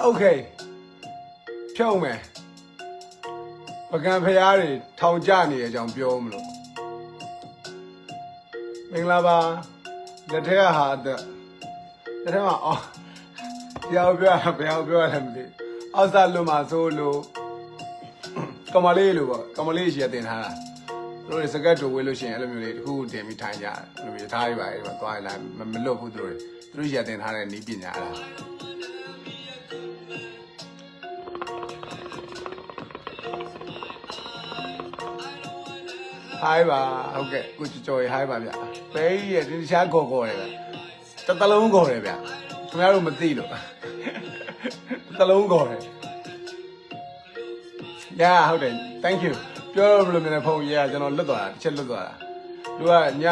โอเคဖြုံးမယ်ပကံဖရားတွေထောင်ကြနေတဲ့အကြောင်းပြောမလို့မင်္ဂလာပါလက်ထက်ကဟာအသက်လက်ထက်မှာအော်ပြောပြောရဘယ်အောင်ပြောရလဲမသိအောက်စားလို့မှာဆိုလို့ကမလေးလို့ပေါ့ကမလေးရှိရတင်ထားတာတို့တွေစကတ်တူဝေးလို့ရှိရင်အဲ့လိုမျိုးလေးတစ်ခုခုတင်ပြီးထိုင်ကြတယ်အဲ့လိုမျိုးထားရပါအဲ့ဒီမှာသွားရလာမမလွတ်ဘူးတို့တွေတို့ရှိရတင်ထားတဲ့နီးပညာလား ဟိုင်းပါဟုတ်ကဲ့ကိုကျော်ကျော်ရေဟိုင်းပါဗျပဲကြီးရဲ့ဒီတခြားကော်ကော်တယ်ဗျတစ်သလုံးကော်တယ်ဗျခင်ဗျားတို့မသိလို့တစ်သလုံးကော်တယ်ညာဟုတ်တယ် thank you ပြောရမလို့မြန်ဖုန်းရေးကျွန်တော်လွတ်သွားတာတစ်ချက်လွတ်သွားတာသူကည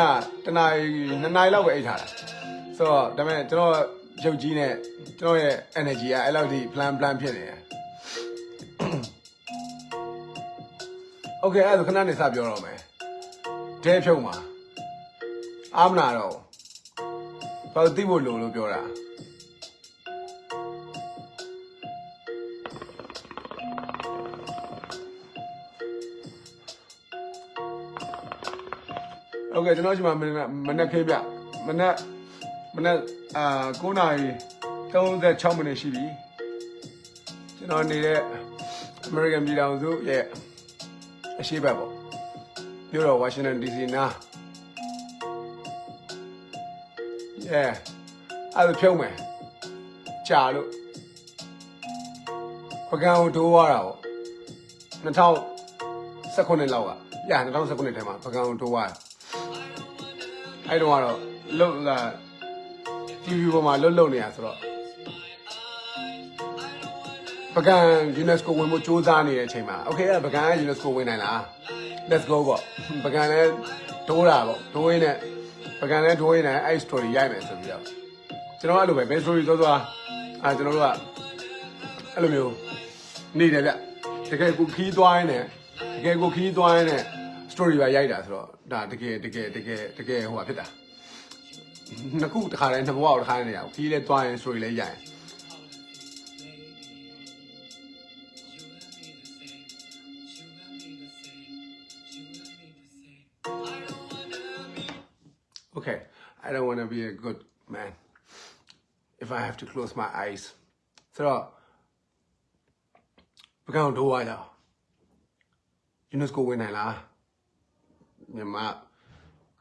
တနာရီနှစ်နာရီလောက်ပဲအိတ်ထားတာဆိုတော့ဒါပေမဲ့ကျွန်တော်ရုပ်ကြီးနဲ့ကျွန်တော်ရဲ့ energy ကအဲ့လောက်ထိ plan plan ဖြစ်နေတယ်โอเคအဲ့ဒါခဏနေစပြောတော့မယ် ဒဲဖြုံမှာအာမနာတော့ဘာလို့သိဖို့လိုလို့ပြောတာโอเคကျွန်တော်ဒီမှာမနက်မနက်ခေးပြမနက်မနက်အာ9နာရီ36မိနစ်ရှိပြီကျွန်တော်နေတဲ့ American ပြည်ထောင်စုရဲ့အရှိတ်ဘက်ပေါ့ မြို့တော်ဝါရှင်တန် DC နား yeah အဲ့ဒါဖြုံးမယ်ကြာလို့ပကံကိုတိုးသွားတာပေါ့2019လောက်ကရ2019ထဲမှာပကံကိုတိုးသွားတာအဲ့တော့ကတော့လုတ်လာ TV ပေါ်မှာလုတ်လုတ်နေရဆိုတော့ပကံ UNESCO ဝင်ဖို့စူးစမ်းနေတဲ့အချိန်မှာ okay အဲ့ပကံက UNESCO ဝင်နိုင်လား let's go ပေါ့ပကံလည်းဒိုးတာပေါ့ဒိုးရင်းနဲ့ပကံလည်းဒိုးရင်းနဲ့အဲ့ story ရိုက်မယ်ဆိုပြီးတော့ကျွန်တော်အဲ့လိုပဲ best story သွားသွားအာကျွန်တော်တို့ကအဲ့လိုမျိုးနေတယ်ဗျတကယ်ကိုခီးသွားရင်းနဲ့တကယ်ကိုခီးသွားရင်းနဲ့ story ပါရိုက်တာဆိုတော့ဒါတကယ်တကယ်တကယ်တကယ်ဟိုဟာဖြစ်တာနှစ်ခုတစ်ခါတည်းနှစ်ဘဝကိုတစ်ခါတည်းနေရအောင်ခီးလဲသွားရင် story လဲရိုက်ရင် Okay, I don't want to be a good man if I have to close my eyes. ဆိုတော့ပကံတော့ဝါရအောင် UNESCO ဝင်နိုင်လားမြန်မာ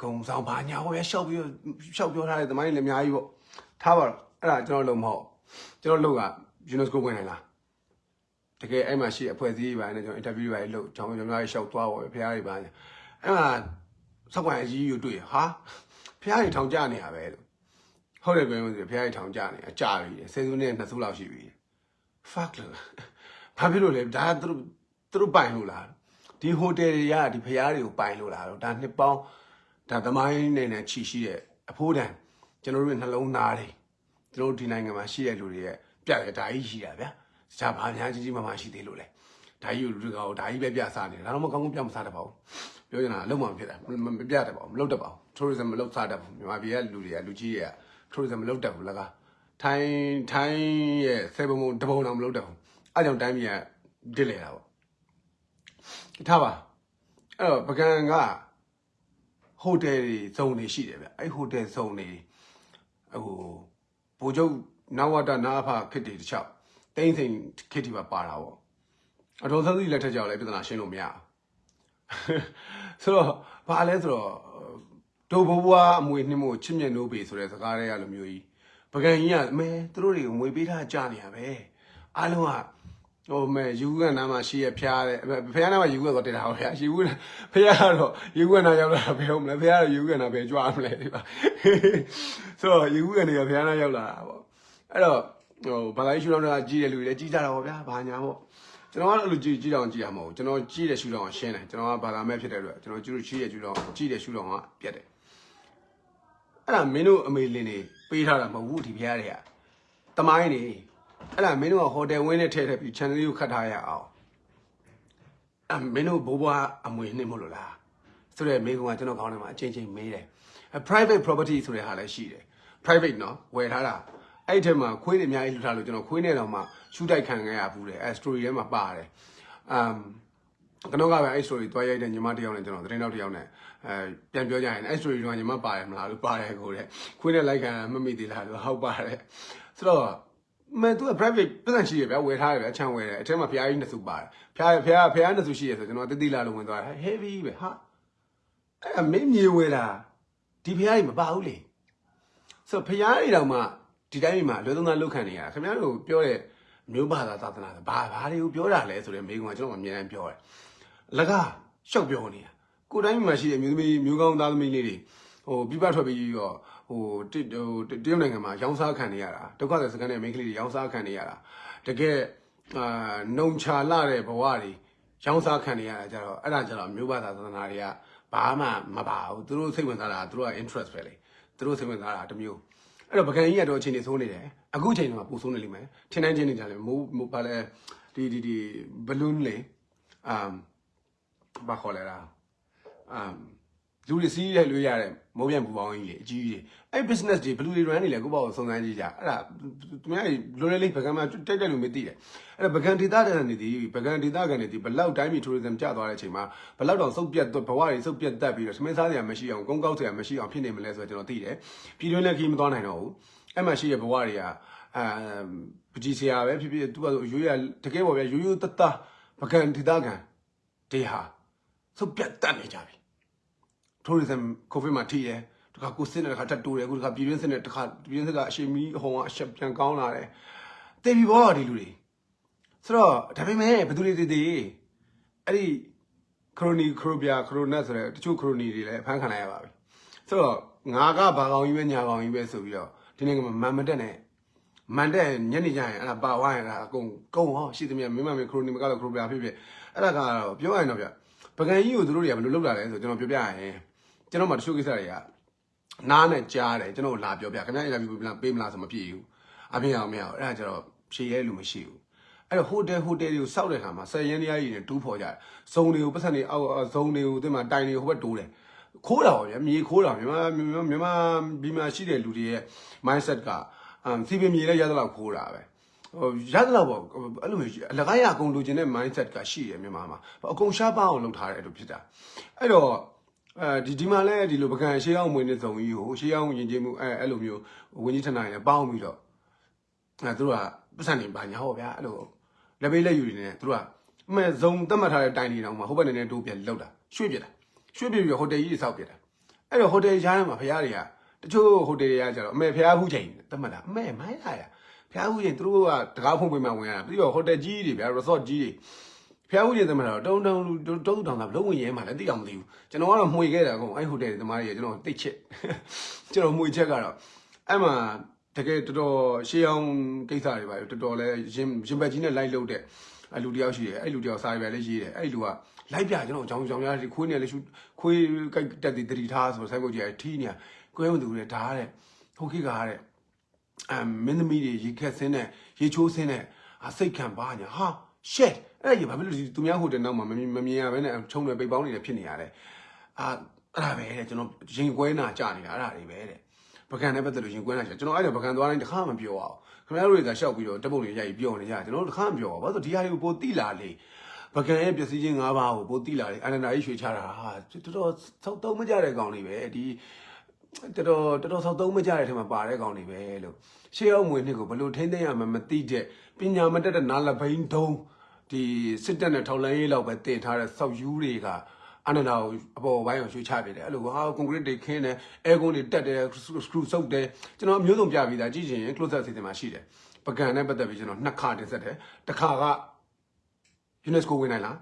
ကုံဆောင်ဘာညာဟောရရှောက်ပြီးရှောက်ပြောထားတဲ့သမိုင်းလည်းအများကြီးပေါ့ထားပါတော့အဲ့ဒါကျွန်တော်လုံးမဟုတ်ကျွန်တော်လုံးက UNESCO ဝင်နိုင်လားတကယ်အဲ့မှာရှိအဖွဲ့အစည်းတွေပါနေကျွန်တော် interview တွေလုပ်ကျွန်တော်ကျွန်တော်ရှောက်သွားပါပဲဖះတွေပါအဲ့မှာစောက်ကွန်အကြီးကြီးကိုတွေ့ရဟာ ဖះတွေထောင်ကြနေရပဲလို့ဟုတ်တယ်ပြောလို့ဆိုဖះတွေထောင်ကြနေအကြပြီဆယ်စုနှစ်နှစ်စုလောက်ရှိပြီ fuck လို့ဘာဖြစ်လို့လဲဒါသူတို့သူတို့ပိုင်လို့လားဒီဟိုတယ်တွေကဒီဖះတွေကိုပိုင်လို့လားတော့ဒါနှစ်ပေါင်းဒါသမိုင်းနေနဲ့ချီရှိတဲ့အဖိုးတန်ကျွန်တော်တို့နှလုံးသားတွေကျွန်တော်တို့ဒီနိုင်ငံမှာရှိတဲ့လူတွေရဲ့ပြတယ်ဒါကြီးရှိတာဗျာတခြားဘာများကြီးကြီးမားမားရှိသေးလို့လဲဒါကြီးကိုလူတွေကဒါကြီးပဲပြစားနေတယ်ဒါတော့မကောင်းကောင်းပြမစားတတ်ပါဘူးပြောချင်တာအလုံးမဖြစ်တာမပြတတ်ပါဘူးမလုပ်တတ်ပါဘူး tourism မလုပ်စားတတ်ဘူးမြန်မာပြည်ကလူတွေကလူကြီးတွေက tourism မလုပ်တတ်ဘူးလကားထိုင်းထိုင်းရဲ့ဆယ်ပုံပုံတပုံတော့မလုပ်တတ်ဘူးအဲကြောင့်တိုင်းပြည်ကဒစ်လေတာပေါ့ထားပါအဲ့တော့ပကံကဟိုတယ်တွေဇုံတွေရှိတယ်ဗျအဲ့ဟိုတယ်ဇုံတွေဟိုဘိုးချုပ်နဝတနာဖခစ်တွေတခြားတင်းစိန်ခစ်တွေပါပါတာပေါ့အတော်သတိလက်ထက်ကြောက်လဲပြဿနာရှင်းလို့မရဘူးဆိုတော့ဘာလဲဆိုတော့ ဒိုဘဘွားအမွေနှင်းမို့ချစ်မြတ်နိုးပေဆိုတဲ့စကားတွေကလိုမျိုးကြီးပကံကြီးကအမဲသူတို့တွေကိုငွေပေးထားကြနေရပဲအားလုံးကဟိုမဲယူကန်နားမှာရှိရဖျားတဲ့ဖျားနားမှာယူကန်တော့တင်တာဟောဗျာယူကန်ဖျားကတော့ယူကန်နားရောက်လာဘယ်ဟုတ်မလဲဖျားကတော့ယူကန်နားဘယ်ကြွားမလဲဒီပါဆိုတော့ယူကန်တွေကဖျားနားရောက်လာတာပေါ့အဲ့တော့ဟိုဘာသာရေးရှုထောင့်တွေကကြီးတဲ့လူတွေလည်းကြီးကြတာပေါ့ဗျာဘာညာပေါ့ကျွန်တော်ကတော့အဲ့လိုကြီးကြီးတောင်ကြီးရမှာမဟုတ်ကျွန်တော်ကြီးတဲ့ရှုထောင့်ကရှင်းတယ်ကျွန်တော်ကဘာသာမဲ့ဖြစ်တဲ့အတွက်ကျွန်တော်ကျူကြီးတဲ့ရှုထောင့်ကြီးတဲ့ရှုထောင့်ကပြတ်တယ် အဲ့ဒါမင်းတို့အမေလင်းနေပေးထားတာမဟုတ်ဘူးဒီဖျားတွေကတမိုင်းနေအဲ့ဒါမင်းတို့ကဟိုတယ်ဝင်းနဲ့ထည့်ထည့်ပြီး channel လေးကိုခတ်ထားရအောင်အဲ့မင်းတို့ဘိုးဘွားအမွေနှစ်မလို့လားဆိုတော့မိကုံကကျွန်တော်ခေါင်းထဲမှာအချင်းချင်းမေးတယ် private property ဆိုတဲ့ဟာလည်းရှိတယ် private နော်ဝယ်ထားတာအဲ့ထဲမှာခွေးတွေအများကြီးလှူထားလို့ကျွန်တော်ခွေးနဲ့တော့မှရှူတိုက်ခံခဲ့ရဘူးတယ်အဲ story ထဲမှာပါတယ် um ကျွန်တော်ကပဲအဲ့ story တွားရိုက်တဲ့ညီမတစ်ယောက်နဲ့ကျွန်တော်သတင်းတောက်တစ်ယောက်နဲ့အဲပြန်ပြောကြရင်အဲ့ story တော့ညီမပါတယ်မလားလို့ပါတယ်ကိုတဲ့ခွေးနဲ့လိုက်ခံမမိသေးလားလို့ဟုတ်ပါတယ်ဆိုတော့မင်းသူက private ပတ်စံရှိရဗျာဝယ်ထားရဗျာအချမ်းဝယ်တယ်အထက်မှာဖျားကြီးနှစ်စုပါတယ်ဖျားဖျားဖျားနှစ်စုရှိရဆိုကျွန်တော်တတိလာလို့ဝင်သွားတယ် heavy ပဲဟာအဲ့မင်းမြေဝယ်တာဒီဖျားကြီးမပါဘူးလေဆိုတော့ဖျားကြီးတော့မှဒီတိုင်းမှာလွယ်သုံးသားလုတ်ခံနေရတာခင်ဗျားတို့ပြောတဲ့မျိုးဘာသာသာသနာဘာဘာတွေကိုပြောတာလဲဆိုတဲ့မိကုံကကျွန်တော်အမြဲတမ်းပြောတယ် လကားရှောက်ပြောနေတာကိုယ်တိုင်းမှာရှိတဲ့မျိုးသမီးမျိုးကောင်းသားသမီးလေးတွေဟိုပြပထွက်ပြီးတော့ဟိုတဟိုတရုတ်နိုင်ငံမှာရောင်းစားခံနေရတာဒုက္ခသည်စကန်တဲ့မိန်းကလေးတွေရောင်းစားခံနေရတာတကယ်အာနှုံချလာတဲ့ဘဝတွေရောင်းစားခံနေရတာကြတော့အဲ့ဒါကြတော့မျိုးဘာသာသာသနာတွေကဘာမှမပါဘူးသူတို့စိတ်ဝင်စားတာသူတို့က interest ပဲလေသူတို့စိတ်ဝင်စားတာတစ်မျိုးအဲ့တော့ပကံကြီးကတော့အချိန်နေဆိုးနေတယ်အခုအချိန်မှာပူဆိုးနေလိမ့်မယ်ထင်းတိုင်းချင်းနေကြလေမိုးမိုးဘာလဲဒီဒီဒီဘလူးလေအမ် ဘာခေါ်လဲလားအမ်လူတွေစီးရဲလွေးရတဲ့မိုးပြန်ပူပေါင်းကြီးလေအကြီးကြီးအဲ့ business တွေဘလူးတွေ run နေလေကိုပေါ့စုံစမ်းကြည့်ကြအဲ့ဒါသူများလိုလေလေးပကံမှာတိုက်တဲ့လူမသိတယ်အဲ့ဒါပကံဒေတာတဲ့နေဒီပကံဒေတာကနေဒီဘလောက်တိုင်းပြည် tourism ကျသွားတဲ့အချိန်မှာဘလောက်တောင်စုပ်ပြတ်ဘဝတွေစုပ်ပြတ်တက်ပြီးတော့သမင်းစားစရာမရှိအောင်ကုန်းကောက်စရာမရှိအောင်ဖြစ်နေမလဲဆိုတော့ကျွန်တော်သိတယ်ပြည်တွင်းလည်းခီးမသွားနိုင်တော့ဘူးအဲ့မှာရှိတဲ့ဘဝတွေကအာပကြီးစရာပဲဖြစ်ဖြစ်သူကရိုးရတကယ်ပေါ့ဗျာရိုးရိုးတတပကံဒေတာကန်တေဟာ စုပ်ပြတ်တက်နေကြပြီ tourism covid မှာထိတယ်တခါကိုစစ်နဲ့တခါတက်တိုးတယ်အခုတခါပြည်တွင်းစစ်နဲ့တခါပြည်တွင်းစစ်ကအရှိမီအဟုံကအရှက်ပြန်ကောင်းလာတယ်တေပြီဘောဒီလူတွေဆိုတော့ဒါပေမဲ့ဘယ်သူတွေတည်တည်အဲ့ဒီခရိုနီခရိုဘီယာခရိုနက်ဆိုတဲ့တချို့ခရိုနီတွေလည်းအဖမ်းခံလိုက်ရပါပြီဆိုတော့ငါကဘာကောင်ကြီးပဲညာကောင်ကြီးပဲဆိုပြီးတော့ဒီနေ့ကမန်မတက်နဲ့မန်တက်ညနေကျရင်အဲ့ဒါပါဝိုင်းရတာအကုန်ကုန်ဟောရှိသမျှမင်းမမင်းခရိုနီမကတော့ခရိုဘီယာဖြစ်ဖြစ်အဲ့ဒါကတော့ပြောရရင်တော့ဗျ ပကံကြီးကိုသူတို့တွေကဘယ်လိုလုပ်လာလဲဆိုကျွန်တော်ပြောပြရရင်ကျွန်တော်မှတချို့ကိစ္စတွေကနားနဲ့ကြားတယ်ကျွန်တော်လာပြောပြခင်ဗျားအင်တာဗျူးပေးမလားဆိုမပြည့်ဘူးအပြင်အောင်မရအောင်အဲ့ဒါကျတော့ဖြေရဲလူမရှိဘူးအဲ့တော့ဟိုတယ်ဟိုတယ်တွေကိုစောက်တဲ့ခါမှာဆယ်ရင်းတရားကြီးတွေတူးဖော်ကြတယ်ဇုံတွေကိုပတ်စံတွေအောက်ဇုံတွေကိုဒီမှာတိုင်တွေဟိုဘက်တိုးတယ်ခိုးတာပါဗျာမြေခိုးတာမြန်မာမြန်မာမြန်မာပြည်မှာရှိတဲ့လူတွေရဲ့ mindset ကအမ်စီပင်မြေလည်းရသလောက်ခိုးတာပဲဟို ရသလောက်ပေါ့အဲ့လိုမျိုးအလကားရအကုန်လိုချင်တဲ့ mindset ကရှိတယ်မြန်မာမှာအကုန်ရှားပါအောင်လုပ်ထားတယ်အဲ့လိုဖြစ်တာအဲ့တော့အဲဒီဒီမှာလဲဒီလိုပကံရှေးအောင်မွေးနေစုံကြီးကိုရှေးအောင်ယဉ်ကျေးမှုအဲအဲ့လိုမျိုးဝင်းကြီးထနာရပေါင်းပြီးတော့အဲသူတို့ကပတ်စံနေပါညာဟောဗျာအဲ့လိုလက်ပေးလက်ယူနေတယ်သူတို့ကအမဲဇုံတတ်မှတ်ထားတဲ့တိုင်တွေတောင်မှဟိုဘက်နေနေတိုးပြလောက်တာရွှေ့ပြတာရွှေ့ပြပြီးဟိုတယ်ကြီးတွေစောက်ပြတာအဲ့တော့ဟိုတယ်ရားထဲမှာဖရားတွေကတချို့ဟိုတယ်တွေကကျတော့အမေဖရားဟူးချိန်တတ်မှတ်တာအမေမိုင်းလာရ ဖရားဟူးချိန်သူတို့ကတကားဖုံးပေးမှဝင်ရတာပြီးတော့ဟိုတယ်ကြီးတွေဗျာ resort ကြီးတွေဖျားဦးရင်သမတော်တုံတုံတုံတုံတောင်တာလုံးဝင်ရဲမှာလည်းတိအောင်မသိဘူးကျွန်တော်ကတော့မှွေခဲ့တာကောအဲ့ဟိုတယ်သမားကြီးကျွန်တော်တိတ်ချစ်ကျွန်တော်မှွေချက်ကတော့အဲ့မှာတကယ်တော်တော်ရှေးအောင်ကိစ္စတွေပါတော်တော်လဲရင်ရင်ဘက်ကြီးနဲ့လိုက်လို့တဲ့အလူတယောက်ရှိတယ်အဲ့လူတယောက်စာရွက်လည်းရေးတယ်အဲ့လူကလိုက်ပြကျွန်တော်အကြောင်းကြောင်များခွေးနေလည်းရှူခွေးကြိုက်တက်တည်တတိထားဆိုဆိုင်းဘုတ်ကြီးထီးနေကွဲမသူတွေဓားတဲ့ဟုတ်ခိကားတဲ့ အမ်မင်းသမီးတွေရေခက်ဆင်းတဲ့ရေချိုးဆင်းတဲ့အစိတ်ခံပါညာဟာ shit အဲ့ဒါကြီးဘာဖြစ်လို့ဒီသူများဟိုတယ်နောက်မှာမမြင်မမြင်ရဘဲနဲ့ချုံတွေပိတ်ပေါင်းနေတယ်ဖြစ်နေရတယ်အာအဲ့ဒါပဲတဲ့ကျွန်တော်ရင်ကွဲနာကြနေတာအဲ့ဒါတွေပဲတဲ့ပကံနဲ့ပတ်သက်လို့ရင်ကွဲနာကြကျွန်တော်အဲ့ဒါပကံသွားတိုင်းတစ်ခါမှပြောအောင်ခင်ဗျားတို့တွေကရှောက်ပြီးတော့တပ်ပုံတွေရိုက်ပြီးပြောနေကြကျွန်တော်တို့တစ်ခါမှပြောအောင်ဘာလို့ဒီဟာတွေကိုပိုတိလာလေပကံရဲ့ပစ္စည်းချင်း၅ပါးကိုပိုတိလာလေအနန္ဒာကြီးရွှေချတာဟာတော်တော်သုံးသုံးမကြတဲ့ကောင်လေးပဲဒီ တော်တော်တော်တော်ဆောက်သုံးမကြတဲ့ထဲမှာပါတဲ့ကောင်တွေပဲလို့ရှေးအောင်မွေနှစ်ကိုဘယ်လိုထိမ့်သိမ်းရမှမသိတဲ့ပညာမတက်တဲ့နာလဘိန်းတုံးဒီစစ်တပ်နဲ့ထောက်လန်းရေးလောက်ပဲတင်ထားတဲ့စောက်ယူတွေကအနန္ဒာကိုအပေါ်ပိုင်းကိုရွှေ့ချပြတယ်အဲ့လိုဟာကွန်ကရစ်တွေခင်းတယ်အဲကွန်တွေတက်တယ်စကရူဆုပ်တယ်ကျွန်တော်အမျိုးစုံပြပြီးသားကြည့်ချင်ရင် close up စီစဉ်မှာရှိတယ်ပကံနဲ့ပတ်သက်ပြီးကျွန်တော်နှစ်ခါတင်ဆက်တယ်တစ်ခါက UNESCO ဝင်နိုင်လား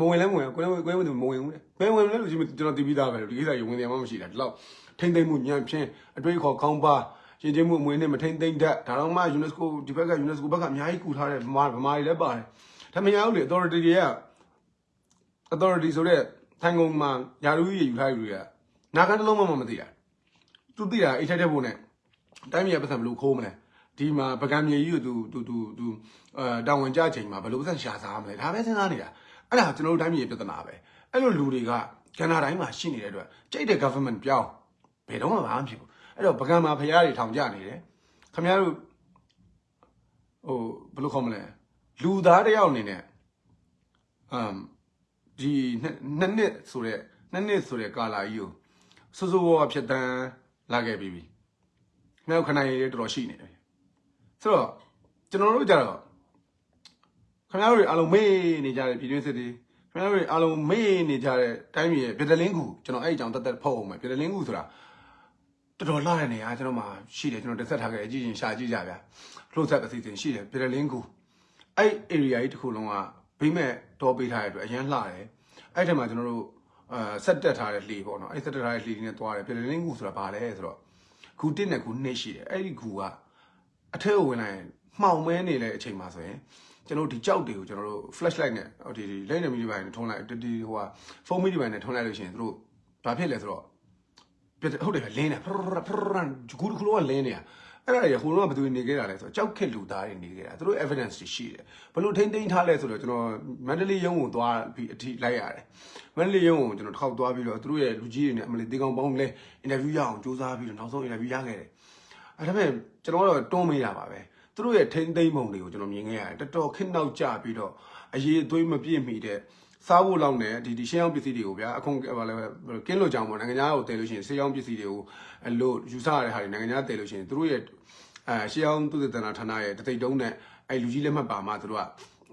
မဝင်လဲမဝင်ကိုယ်လည်းကိုယ်လည်းမဝင်ဘူးလေဘယ်ဝင်လဲလို့ကျွန်တော်တည်ပြီးသားပဲလို့ဒီကိစ္စရေဝင်တယ်မှမရှိတာဒီလောက် ထိမ့်သိမ့်မှုညံဖြင်းအတွေ့အခေါ်ခေါင်းပါရှင်ချင်းမှုအမွေနဲ့မထိမ့်သိမ့်တတ်ဒါတော့မှ UNESCO ဒီဘက်က UNESCO ဘက်ကအများကြီးကူထားတယ်ဗမာဗမာတွေလည်းပါတယ်ဒါမရဘူးလေ authority တွေက authority ဆိုတဲ့ထိုင်ကုန်မှာယာလူကြီးယူထားယူတွေကနာခံတစ်လုံးမှမသိတာသူသိတာအိတ်ထက်တဲ့ဖို့နဲ့တိုင်းပြည်ပတ်စံဘယ်လိုခိုးမလဲဒီမှာပကံမြေကြီးကိုသူသူသူသူအဲတာဝန်ကြချိန်မှာဘယ်လိုပတ်စံရှာစားမလဲဒါပဲစဉ်းစားနေတာအဲ့ဒါကျွန်တော်တို့တိုင်းပြည်ပြဿနာပဲအဲ့လိုလူတွေကကနဒါတိုင်းမှာရှိနေတဲ့အတွက်ကြိတ်တဲ့ government ပြောင်း ဘယ်တော့မှမဖြစ်ဘူးအဲ့တော့ပကံမှာဖရားတွေထောင်ကြနေတယ်ခင်ဗျားတို့ဟိုဘယ်လိုခေါ်မလဲလူသားတစ်ယောက်အနေနဲ့အမ်ဒီနှစ်နှစ်နှစ်ဆိုတဲ့နှစ်နှစ်ဆိုတဲ့ကာလာကြီးကိုစိုးစိုးဝါးဝါဖြစ်တန်းလာခဲ့ပြီးပြီ။နောက်ခဏရေးတော်တော်ရှိနေတယ်။ဆိုတော့ကျွန်တော်တို့ကြတော့ခင်ဗျားတို့တွေအားလုံးမေးနေကြတဲ့ပြည်တွင်းစစ်တွေခင်ဗျားတို့တွေအားလုံးမေးနေကြတဲ့တိုင်းပြည်ရဲ့ပြည်တလင်းကူကျွန်တော်အဲ့အကြောင်းတက်တက်ဖုတ်အောင်မယ်ပြည်တလင်းကူဆိုတာ တော်တော်လာတဲ့နေရာကျွန်တော်မှရှိတယ်ကျွန်တော်တက်ဆက်ထားခဲ့အကြည့်ရင်ရှာကြည့်ကြဗျာ။လို့ဆက်အစီအစဉ်ရှိတယ်ပြည်တလင်းကူအဲ့ area ကြီးတစ်ခုလုံးကဘိမဲ့တော်ပေးထားတဲ့အတွက်အရန်လှတယ်။အဲ့ထက်မှာကျွန်တော်တို့အာဆက်တက်ထားတဲ့လှေပေါ့နော်အဲ့ဆက်တက်ထားတဲ့လှေတွေနဲ့တွားတယ်ပြည်တလင်းကူဆိုတာဘာလဲဆိုတော့ဂူတစ်နဲ့ဂူနှစ်ရှိတယ်အဲ့ဒီဂူကအထက်ကိုဝင်လိုက်ရင်မှောင်မဲနေတဲ့အချိန်မှာဆိုရင်ကျွန်တော်ဒီကြောက်တွေကိုကျွန်တော်တို့ flashlight နဲ့ဟိုဒီလိမ့်နေမီဒီပိုင်းနဲ့ထုံးလိုက်ဒီဟိုဟာဖုန်းမီဒီပိုင်းနဲ့ထုံးလိုက်လို့ရှိရင်တို့ဘာဖြစ်လဲဆိုတော့ ပြဟုတ်တယ်လင်းနေဖရဖရဂူကလောကလင်းနေတာအဲ့ဒါတွေဟိုတော့ဘယ်သူနေခဲ့တာလဲဆိုတော့ကြောက်ခက်လူသားတွေနေခဲ့တာသူတို့ evidence တွေရှိတယ်ဘလို့ထိမ့်သိမ်းထားလဲဆိုတော့ကျွန်တော်မန္တလေးရုံးကိုသွားပြီးအထိလိုက်ရတယ်မန္တလေးရုံးကိုကျွန်တော်တစ်ခေါက်သွားပြီးတော့သူတို့ရဲ့လူကြီးတွေနဲ့အမလေးတေကောင်ပေါင်းလဲ interview ရအောင်စူးစမ်းပြီးတော့နောက်ဆုံး interview ရခဲ့တယ်အဲ့ဒါပေမဲ့ကျွန်တော်တော့တွန်းမေးတာပါပဲသူတို့ရဲ့ထိမ့်သိမ်းပုံတွေကိုကျွန်တော်မြင်ခဲ့ရတယ်တော်တော်ခင်းနောက်ကျပြီးတော့အရေးအသွေးမပြည့်မီတဲ့ စားဖို့လောက်နဲ့ဒီဒီရှင်းအောင်ပစ္စည်းတွေကိုဗျာအခုဘာလဲကင်းလို့ကြောင်ပေါ့နိုင်ငံသားကိုတည်လို့ရှိရင်ဆေးအောင်ပစ္စည်းတွေကိုအလို့ယူဆရတဲ့ဟာတွေနိုင်ငံသားတည်လို့ရှိရင်သူတို့ရဲ့အဲရှင်းအောင်သူတည်တနာဌာနရဲ့တသိတုံးနဲ့အဲလူကြီးလက်မှတ်ပါမှသူတို့က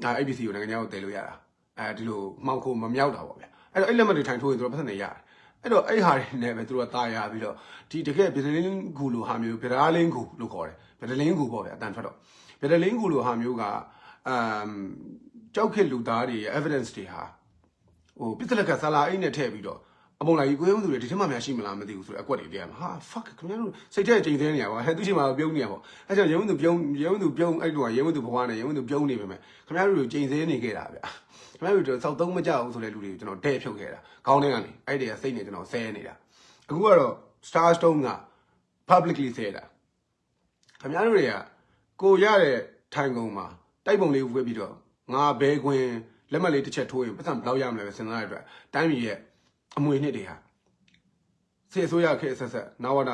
အဲအဲ့ပစ္စည်းကိုနိုင်ငံသားကိုတည်လို့ရတာအဲဒီလိုမှောက်ခိုမမြောက်တာပေါ့ဗျာအဲ့တော့အဲ့လက်မှတ်တွေထိုင်ထိုးရင်သူတို့ပတ်သက်နေရတယ်အဲ့တော့အဲ့ဟာတွေနဲ့ပဲသူတို့ကตายရပြီးတော့ဒီတကယ်ဗီဒလင်းဂူလိုဟာမျိုးဗီဒါလင်းဂူလို့ခေါ်တယ်ဗီဒလင်းဂူပေါ့ဗျာအတန်ထွက်တော့ဗီဒလင်းဂူလိုဟာမျိုးကအမ် ကြောက်ခက်လူသားတွေရဲ့ evidence တွေဟာဟိုပစ္စလက်ကဆလာအိတ်နဲ့ထည့်ပြီးတော့အမုံလာကြီးကိုရုံးသူတွေဒီထက်မှများရှိမလားမသိဘူးဆိုတော့အကွက်တွေတည်းရမှာဟာ fuck ခင်ဗျားတို့စိတ်ထဲချိန်သေးနေရပါဟဲ့သူချိန်မှာပြုံးနေရပါအဲကြောင့်ရုံးသူပြုံးရုံးသူပြုံးအဲ့လိုကရုံးသူဘဝနဲ့ရုံးသူပြုံးနေပေမဲ့ခင်ဗျားတို့ချိန်သေးနေခဲ့တာဗျာခင်ဗျားတို့စောက်သုံးမကြဘူးဆိုတဲ့လူတွေကိုကျွန်တော်တဲ့ဖြုတ်ခဲ့တာခေါင်းထဲကနေအဲ့ဒီကစိတ်နဲ့ကျွန်တော်ဆဲနေတာအခုကတော့ Star Stone က publicly ဆဲတာခင်ဗျားတို့တွေကကိုရတဲ့ထိုင်ကုန်မှာတိုက်ပုံလေးဝှက်ပြီးတော့ ငါဘဲခွင်လက်မှတ်လေးတစ်ချက်ထိုးရင်ပတ်စံဘယ်လောက်ရမလဲပဲစဉ်းစားရတဲ့အတွက်တိုင်းပြည်ရဲ့အမွေနှစ်တွေဟာစေအစိုးရခေတ်ဆက်ဆက်နာဝဒ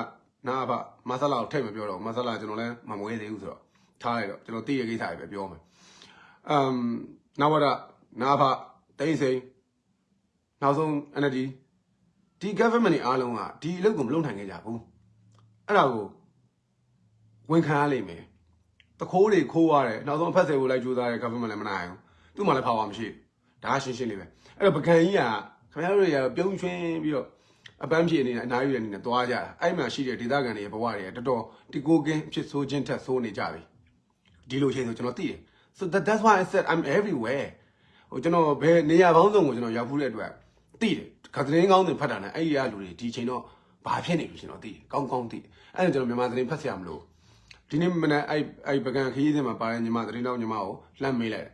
နာဘမဆလာကိုထိတ်မပြောတော့မဆလာကျွန်တော်လည်းမမွေးသေးဘူးဆိုတော့ထားလိုက်တော့ကျွန်တော်သိရကိစ္စတွေပဲပြောမယ်အမ်နာဝဒနာဘတိမ့်စိန်နောက်ဆုံး NLD ဒီ government တွေအားလုံးကဒီအလုပ်ကိုမလုပ်နိုင်ခဲ့ကြဘူးအဲ့ဒါကိုဝန်ခံရလိမ့်မယ် တခိုးတွေခိုးရတယ်နောက်ဆုံးအဖက်ဆယ်ကိုလိုက်ကြိုးစားတဲ့ government လည်းမနိုင်ဘူးသူ့မှာလည်း power မရှိဘူးဒါကရှင်းရှင်းလေးပဲအဲ့တော့ပကံကြီးကခင်ဗျားတို့တွေကပြုံးချွင်းပြီးတော့အပန်းဖြေနေတဲ့အနားယူတဲ့အနေနဲ့သွားကြတာအဲ့မှာရှိတဲ့ဒေသခံတွေရဲ့ဘဝတွေကတော်တော်တီကိုကင်းဖြစ်ဆိုးခြင်းထက်ဆိုးနေကြပြီဒီလိုချိန်ဆိုကျွန်တော်သိတယ် so that that's why i said i'm everywhere ဟိုကျွန်တော်ဘယ်နေရာပေါင်းစုံကိုကျွန်တော်ရောက်ဖူးတဲ့အတွက်သိတယ်ခသတင်းကောင်းတွေဖတ်တာနဲ့အဲ့ဒီအလူတွေဒီချိန်တော့ဘာဖြစ်နေပြီကျွန်တော်သိတယ်ကောင်းကောင်းသိတယ်အဲ့ဒါကျွန်တော်မြန်မာသတင်းဖတ်ဆရာမလို့ ဒီနေ့မနေ့အဲ့အဲ့ပကံခရီးစဉ်မှာပါတဲ့ညီမသတင်းတော့ညီမကိုလှမ်းမေးလိုက်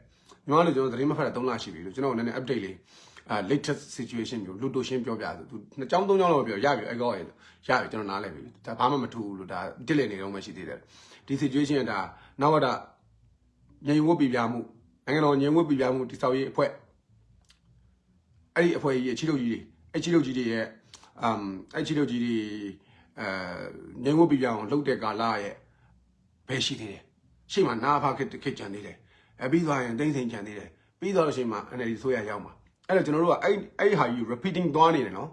ညီမတို့ကျွန်တော်သတင်းမဖတ်တာ3လရှိပြီလို့ကျွန်တော်နည်းနည်း update လေးအာ latest situation မျိုးလူတို့ရှင်းပြောပြဆိုသူနှစ်ကြောင်းသုံးကြောင်းလောက်ပြောရပြီအဲ့ကောရရပြီကျွန်တော်နားလည်ပြီဒါဘာမှမထူဘူးလို့ဒါတစ်လက်နေတော့မှရှိသေးတယ်ဒီ situation ကဒါနောက်တော့ငြိမ်ဝတ်ပြပြမှုနိုင်ငံတော်ငြိမ်ဝတ်ပြပြမှုတိဆောက်ရေးအဖွဲ့အဲ့ဒီအဖွဲ့ကြီးရဲ့ချီလုတ်ကြီးတွေအဲ့ချီလုတ်ကြီးတွေရဲ့အမ်အဲ့ချီလုတ်ကြီးတွေအဲငြိမ်ဝတ်ပြပြအောင်လှုပ်တဲ့ကာလရဲ့ ဘယ်ရှိသေးတယ်ရှိမှနာဖခက်ခက်ကြံသေးတယ်အပြီးသွားရင်တိမ့်စိန်ကြံသေးတယ်ပြီးတော့ရှိမှ NLD ဆိုရရောက်မှာအဲ့တော့ကျွန်တော်တို့ကအဲ့အဲ့ဟာကြီး repeating သွားနေတယ်နော်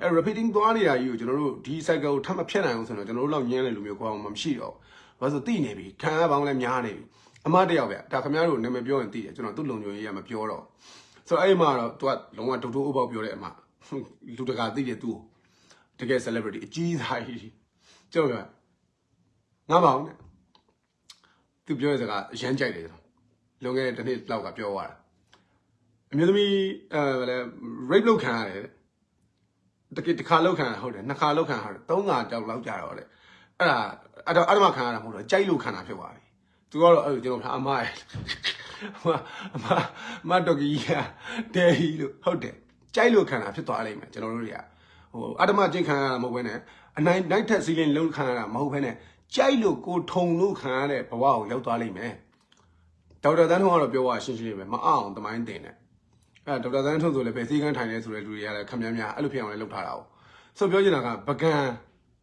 အဲ့ repeating သွားနေတာကြီးကိုကျွန်တော်တို့ဒီ cycle ကိုထပ်မဖြတ်နိုင်အောင်ဆိုတော့ကျွန်တော်တို့လောက်ညံ့တဲ့လူမျိုးကောင်းမှမရှိတော့ဘာလို့ဆိုသိနေပြီခံရပေါင်းလည်းများနေပြီအမတယောက်ဗျဒါခင်ဗျားတို့နာမည်ပြောရင်သိတယ်ကျွန်တော်သူ့လုံခြုံရေးရမပြောတော့ဆိုတော့အဲ့မှာတော့ तू ကလုံးဝဒုတ်ထိုးဥပောက်ပြောတဲ့အမလူတကာသိတယ် तू တကယ် celebrity အကြီးသားကြီးကျွန်တော်ပြောငါမအောင်နဲ့ तू ပြောတဲ့စကားအရန်ကြိုက်တယ်ကျွန်တော်လွန်ခဲ့တဲ့တစ်နှစ်လောက်ကပြောသွားတာအမျိုးသမီးအဲဗလဲ rape လုပ်ခံရတယ်တကယ်တစ်ခါလောက်ခံရဟုတ်တယ်နှစ်ခါလောက်ခံရတယ်သုံးခါတောက်လောက်ကြတော့လေအဲ့ဒါအဲ့တော့အဓမ္မခံရတာမဟုတ်တော့ကြိုက်လို့ခံတာဖြစ်သွားပြီသူကတော့အဲ့လိုကျွန်တော်အမရဲ့အမအမမတော်ကြီးကတဲဟီလို့ဟုတ်တယ်ကြိုက်လို့ခံတာဖြစ်သွားလိမ့်မယ်ကျွန်တော်တို့တွေကဟိုအဓမ္မကျင့်ခံရတာမဟုတ်ဘဲနဲ့အနိုင်နိုင်ထက်စီးလင်းလုံးခံရတာမဟုတ်ဘဲနဲ့ ကြိုက်လို့ကိုထုံလို့ခံရတဲ့ဘဝကိုရောက်သွားလိမ့်မယ်ဒေါက်တာတန်းထွန်းကတော့ပြောရရှင်းရှင်းလေးပဲမအောင်တမိုင်းတင်တယ်အဲဒေါက်တာတန်းထွန်းဆိုလည်းပဲစီကန်းထိုင်နေဆိုတဲ့လူတွေကလည်းခမများများအဲ့လိုဖြစ်အောင်လည်းလုပ်ထားတာ哦ဆိုပြောချင်တာကပကံ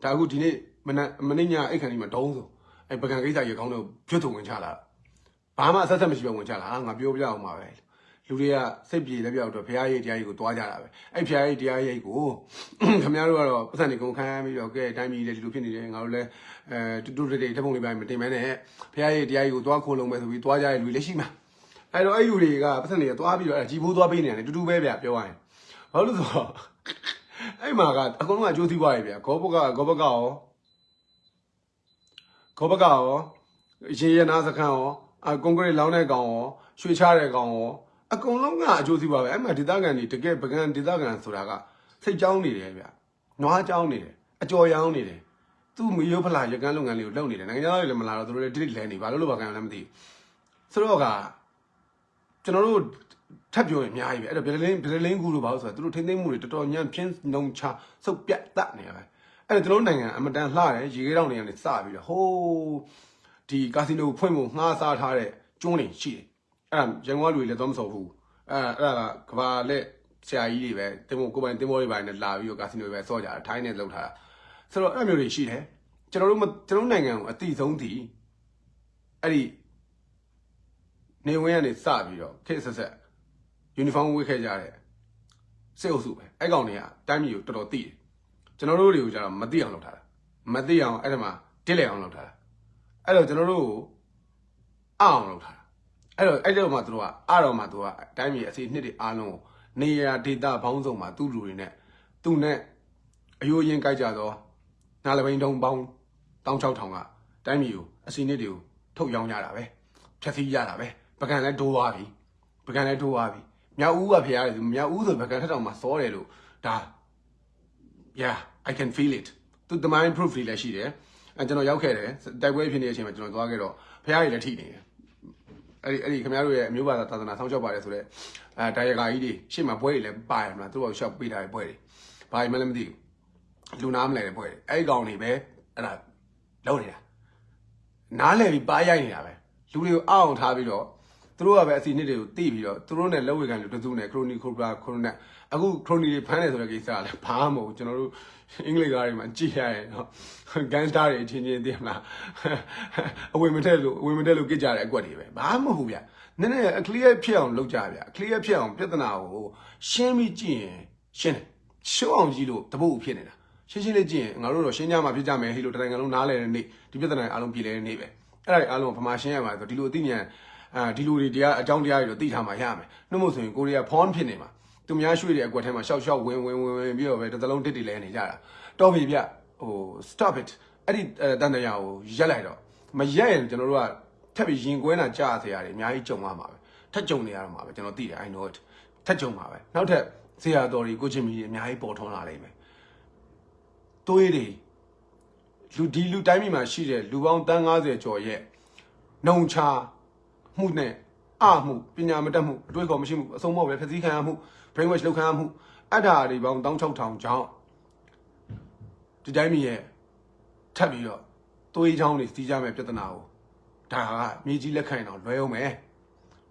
ဒါအခုဒီနေ့မနက်မနေ့ညအိတ်ခန်းကြီးမှာဒုံးဆိုအဲ့ပကံကိစ္စကြီးအကောင်းတော့ကျွတ်ထုံဝင်ချလာဘာမှအဆက်ဆက်မရှိဘဲဝင်ချလာဟာငါပြောပြအောင်ပါပဲ လူတွေကစိတ်ပြေလက်ပြောက်တော့ဘုရားရိပ်တရားကြီးကိုတွားကြတာပဲအဲ့ဘုရားရိပ်တရားရိပ်ကိုခင်ဗျားတို့ကတော့ပတ်စံနေကုန်ခန်းပြီးတော့ကဲတိုင်းပြည်လေဒီလိုဖြစ်နေတယ်ငါတို့လည်းအဲတူတူတေတေတပုံလေးပိုင်းမတင်မဲနဲ့ဘုရားရိပ်တရားကြီးကိုတွားခိုးလုံးပဲဆိုပြီးတွားကြတဲ့လူလည်းရှိမှာအဲ့တော့အဲ့လူတွေကပတ်စံတွေကတွားပြီးတော့အဲ့ជីဘိုးတွားပေးနေတယ်တူတူပဲဗျပြောရရင်ဘာလို့လဲဆိုတော့အဲ့မှာကအကုန်လုံးကကြိုးစည်းသွားပြီဗျဂောဘကဂောဘကရောဂောဘကရောရေရနာစခန်းရောအကွန်ကရစ်လောင်းတဲ့ကောင်ရောရွှေချတဲ့ကောင်ရော အကုန်လုံးကအကျိုးစီးပွားပဲအဲ့မှာဒေသခံတွေတကယ်ပကံဒေသခံဆိုတာကစိတ်ကြောင်းနေတယ်ဗျနွားကြောင်းနေတယ်အကြော်ရောင်းနေတယ်သူ့မီယိုဖလာရကန်းလုပ်ငန်းလေးကိုလုပ်နေတယ်နိုင်ငံသားတွေလည်းမလာတော့သူတို့လည်းတိတိလဲနေဘာလို့လို့ဘာကံလည်းမသိဘူးဆိုတော့ကကျွန်တော်တို့ထပ်ပြောရင်အများကြီးပဲအဲ့တော့ဗီဒလင်းဗီဒလင်းကူလို့ဘာလို့ဆိုတော့သူတို့ထိမ့်သိမ့်မှုတွေတော်တော်ညံ့ပြင်းနှုံချစုပ်ပြတ်တတ်နေရပဲအဲ့တော့ကျွန်တော်တို့နိုင်ငံအမတန်လှတယ်ရေခဲတောင်တွေကနေစပြီးတော့ဟိုးဒီကာစီနိုဖွင့်ဖို့ငှားစားထားတဲ့ကျွန်းတွေရှိတယ် အဲ့ဒါရန်ကုန်ကလူတွေလည်းတော့မစော်ဘူးအဲ့အဲ့ဒါကကဘာလက်ဆရာကြီးတွေပဲတင်မို့ကိုပိုင်တင်မို့တွေပိုင်းနဲ့လာပြီးတော့ကာစီနိုတွေပဲစော့ကြတာထိုင်းနဲ့လောက်ထားတာဆိုတော့အဲ့မျိုးတွေရှိတယ်ကျွန်တော်တို့ကျွန်တော်နိုင်ငံကိုအတိဆုံးတည်အဲ့ဒီနေဝင်ကနေစပြီးတော့ခေတ်ဆက်ဆက်ယူနီဖောင်းဝတ်ခဲ့ကြတဲ့စစ်အုပ်စုပဲအဲ့ကောင်တွေကတိုင်းပြည်ကိုတော်တော်သိတယ်ကျွန်တော်တို့တွေကိုကျတော့မသိအောင်လုပ်ထားတာမသိအောင်အဲ့ဒါမှတစ်လဲအောင်လုပ်ထားတာအဲ့တော့ကျွန်တော်တို့ကိုအောင်လုပ်ထားတာ အဲ့တော့အဲ့တော့မှသူတို့ကအားတော့မှသူကအတိုင်းပြည်အစီနှစ်တွေအားလုံးကိုနေရာဒေတာဘောင်းဆောင်မှာသူ့လူတွေနဲ့သူ့နဲ့အယိုးရင်ကြိုက်ကြတော့နာလပိန်တုံပေါင်း16000ကတိုင်းပြည်ကိုအစီနှစ်တွေကိုထုတ်ရောင်းကြတာပဲဖြတ်စည်းကြတာပဲပကံလည်းဒိုးသွားပြီပကံလည်းဒိုးသွားပြီမြောက်ဦးကဖရားတယ်မြောက်ဦးဆိုပကံထက်တောင်မှစောတယ်လို့ဒါ yeah i can feel it သူတမိုင်း proof တွေလည်းရှိတယ်အဲကျွန်တော်ရောက်ခဲ့တယ်တိုက်ပွဲဖြစ်နေတဲ့အချိန်မှာကျွန်တော်သွားခဲ့တော့ဖရားကြီးလည်းထိနေတယ် အဲ့ဒီအဲ့ဒီခင်ဗျားတို့ရဲ့အမျိုးဘာသာသာသနာဆောင်းချောက်ပါတယ်ဆိုတော့အဲဒါရဂါကြီးတွေရှေ့မှာပွဲတွေလည်းပါတယ်မလားသူတို့ကရှောက်ပေးထားတဲ့ပွဲတွေဘာမှလည်းမသိဘူးလူနာမလဲတဲ့ပွဲတွေအဲ့ဒီကောင်တွေပဲအဲ့ဒါလုံးနေတာနားလည်ပြီးပါရိုက်နေတာပဲလူတွေကိုအောအောင်ထားပြီးတော့သူတို့ကပဲအစီနှစ်တွေကိုတိပြီးတော့သူတို့နဲ့လက်ဝဲကန်လူတစုနဲ့ခရိုနီခိုဘရာခရိုနက်အခုခရိုနီတွေဖမ်းတယ်ဆိုတဲ့ကိစ္စကလည်းဘာမှမဟုတ်ကျွန်တော်တို့ အင်္ဂလိပ်ကားတွေမှာကြည့်ရရင်နော်ဂန်စတာတွေအချင်းချင်းသိမလားအဝင်မထက်လို့အဝင်မထက်လို့ကြစ်ကြတဲ့အကွက်တွေပဲဘာမှမဟုတ်ဗျနည်းနည်း clear ဖြစ်အောင်လုပ်ကြဗျ clear ဖြစ်အောင်ပြဿနာကိုရှင်းပြီးကြည့်ရင်ရှင်းတယ်ရှုံးအောင်ကြည့်လို့တပုတ်ဖြစ်နေတာရှင်းရှင်းလေးကြည့်ရင်ငါတို့တော့ရှင်းကြမှာဖြစ်ကြမယ်ဟိလို့တနိုင်ငံလုံးနားလည်တဲ့နေ့ဒီပြဿနာအားလုံးပြည်လဲတဲ့နေ့ပဲအဲ့ဒါတွေအားလုံးဗမာရှင်းရမှာဆိုဒီလိုအသိဉာဏ်အာဒီလူတွေတရားအကြောင်းတရားတွေတော့သိထားမှရမယ်နှုတ်မို့ဆိုရင်ကိုရီးယားဖောင်းဖြစ်နေမှာ သူများရွှေ့တဲ့အကွက်ထဲမှာရှောက်ရှောက်ဝင်ဝင်ဝင်ဝင်ပြီးတော့ပဲတစ်သလုံးတစ်တီလဲနေကြတာတော့ပြီဗျဟို stop it အဲ့ဒီတန်တရားကိုရက်လိုက်တော့မရက်ရင်ကျွန်တော်တို့ကထပ်ပြီးရင်ကွဲတာကြားစေရတယ်အများကြီးကြုံရမှာပဲထပ်ကြုံနေရတော့မှာပဲကျွန်တော်သိတယ် I know it ထပ်ကြုံမှာပဲနောက်ထပ်ဆရာတော်တွေကိုချင်းမီအများကြီးပေါ်ထွန်းလာလိမ့်မယ်တွေးတွေလူဒီလူတိုင်းပြည်မှာရှိတဲ့လူပေါင်းတန်း90ကျော်ရဲ့နှုံချမှုနဲ့အမှုပညာမတတ်မှုအတွေ့အခေါ်မရှိမှုအဆုံးမောက်ပဲဖျက်ဆီးခံရမှု brain wash လုပ်ခံရမှုအထာတွေပေါင်း16000ကျောင်းဒီတိုင်းပြည်ရဲ့ထပ်ပြီးတော့သွေးချောင်းတွေစီးကြမဲ့ပြဿနာကိုဒါကမြေကြီးလက်ခံတော့လွဲအောင်မယ်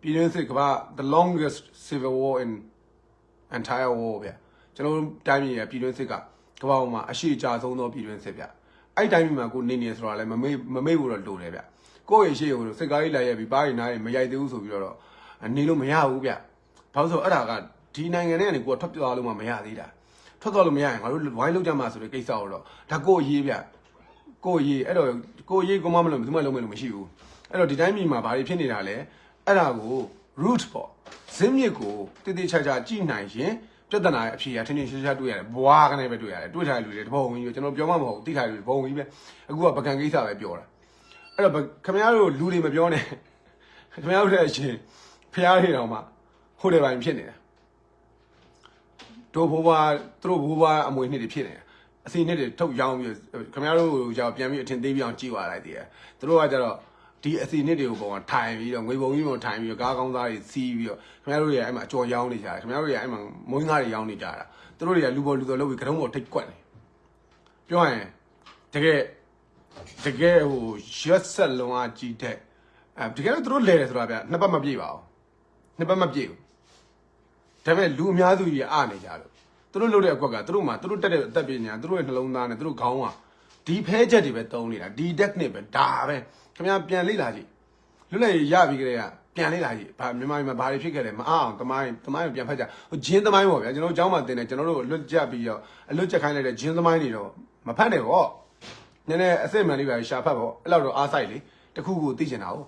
ပြည်တွင်းစစ်ကဘာ the longest civil war in entire war ဗျကျွန်တော်တို့တိုင်းပြည်ရဲ့ပြည်တွင်းစစ်ကကမ္ဘာပေါ်မှာအရှိအကြဆုံးသောပြည်တွင်းစစ်ဗျအဲ့တိုင်းပြည်မှာကိုနေနေဆိုတာလည်းမမေ့မမေ့ဘူးတော့လိုတယ်ဗျကိုယ့်ရဲ့ရှေ့ကိုစစ်ကားကြီးလာရဲ့ပြီးပါးရင်နားရင်မရိုက်သေးဘူးဆိုပြီးတော့နေလို့မရဘူးဗျဘာလို့ဆိုအဲ့ဒါက ဒီနိုင်ငံထဲကနေကိုယ်ထွက်ပြေးသွားလို့မှမရသေးတာထွက်သွားလို့မရရင်ငါတို့ဝိုင်းလောက်ကြမှာဆိုတဲ့ကိစ္စကိုတော့ဒါကိုရေးဗျကိုရေးအဲ့တော့ကိုရေးကိုမမလို့ဘယ်သူမှလုံးမလို့မရှိဘူးအဲ့တော့ဒီတိုင်းပြည်မှာဘာတွေဖြစ်နေတာလဲအဲ့ဒါကို root ပေါ့ဇင်းမြစ်ကိုတည်တည်ချာချာကြည့်နိုင်ရင်ပြဿနာရဲ့အဖြေကထင်းထင်းရှားရှားတွေ့ရတယ်ဘွားကနေပဲတွေ့ရတယ်တွေ့ထားတဲ့လူတွေတပုံဝင်ပြီးကျွန်တော်ပြောမှမဟုတ်သိထားတဲ့လူတွေဘုံဝင်ပြီးပဲအခုကပကံကိစ္စပဲပြောတာအဲ့တော့ခင်ဗျားတို့လူတွေမပြောနဲ့ခင်ဗျားတို့တဲ့အရှင်ဖျားတွေတော့မှဟိုတယ်ပိုင်းဖြစ်နေတာ တို့ဘိုးဘွားသူတို့ဘိုးဘွားအမွေနှစ်တွေဖြစ်နေတာအစီနှစ်တွေထုတ်ရောင်းပြီးခင်ဗျားတို့ကြောက်ပြန်ပြီးအထင်သေးပြီးအောင်ကြည့်သွားလိုက်တည်းသူတို့ကကြတော့ဒီအစီနှစ်တွေကိုပုံကထိုင်ပြီးတော့ငွေပုံကြီးပုံထိုင်ပြီးတော့ကားကောင်းသားတွေစီးပြီးတော့ခင်ဗျားတို့ရဲ့အဲ့မှာအကျော်ရောင်းနေကြတယ်ခင်ဗျားတို့ရဲ့အဲ့မှာမွေးငါးတွေရောင်းနေကြတာသူတို့တွေကလူပေါ်လူတော်လုပ်ပြီးကတုံးပေါ်ထိတ်ကွက်နေပြောရင်တကယ်တကယ်ဟိုရက်ဆက်လုံးအကြည့်တဲ့အဲတကယ်တော့သူတို့လဲတယ်ဆိုတာဗျနှစ်ပတ်မပြည့်ပါဘူးနှစ်ပတ်မပြည့်ဘူး ဒါပေမဲ့လူအများစုကြီးအားနေကြလို့သူတို့လုပ်တဲ့အကွက်ကသူတို့မှသူတို့တက်တဲ့အသက်ပညာသူတို့ရဲ့နှလုံးသားနဲ့သူတို့ခေါင်းက ဒီဖဲချက်တွေပဲတုံးနေတာဒီ technique ပဲဒါပဲခင်ဗျာပြန်လေ့လာကြည့်လွတ်လပ်ရေးရပြီးကြတဲ့ကပြန်လေ့လာကြည့်ဘာမြန်မာပြည်မှာဘာတွေဖြစ်ခဲ့လဲမအောင်တမိုင်းတမိုင်းကိုပြန်ဖတ်ကြဟိုဂျင်းတမိုင်းပေါ့ဗျာကျွန်တော်တို့เจ้าမှာတင်တယ်ကျွန်တော်တို့လွတ်ကြပြီးတော့အလွတ်ချက်ခိုင်းလိုက်တဲ့ဂျင်းတမိုင်းတွေတော့မဖတ်နဲ့ပေါ့နည်းနည်းအစစ်မှန်လေးပဲရှာဖတ်ပေါ့အဲ့လောက်တော့အားဆိုင်လေတခုခုသိချင်တာဟုတ်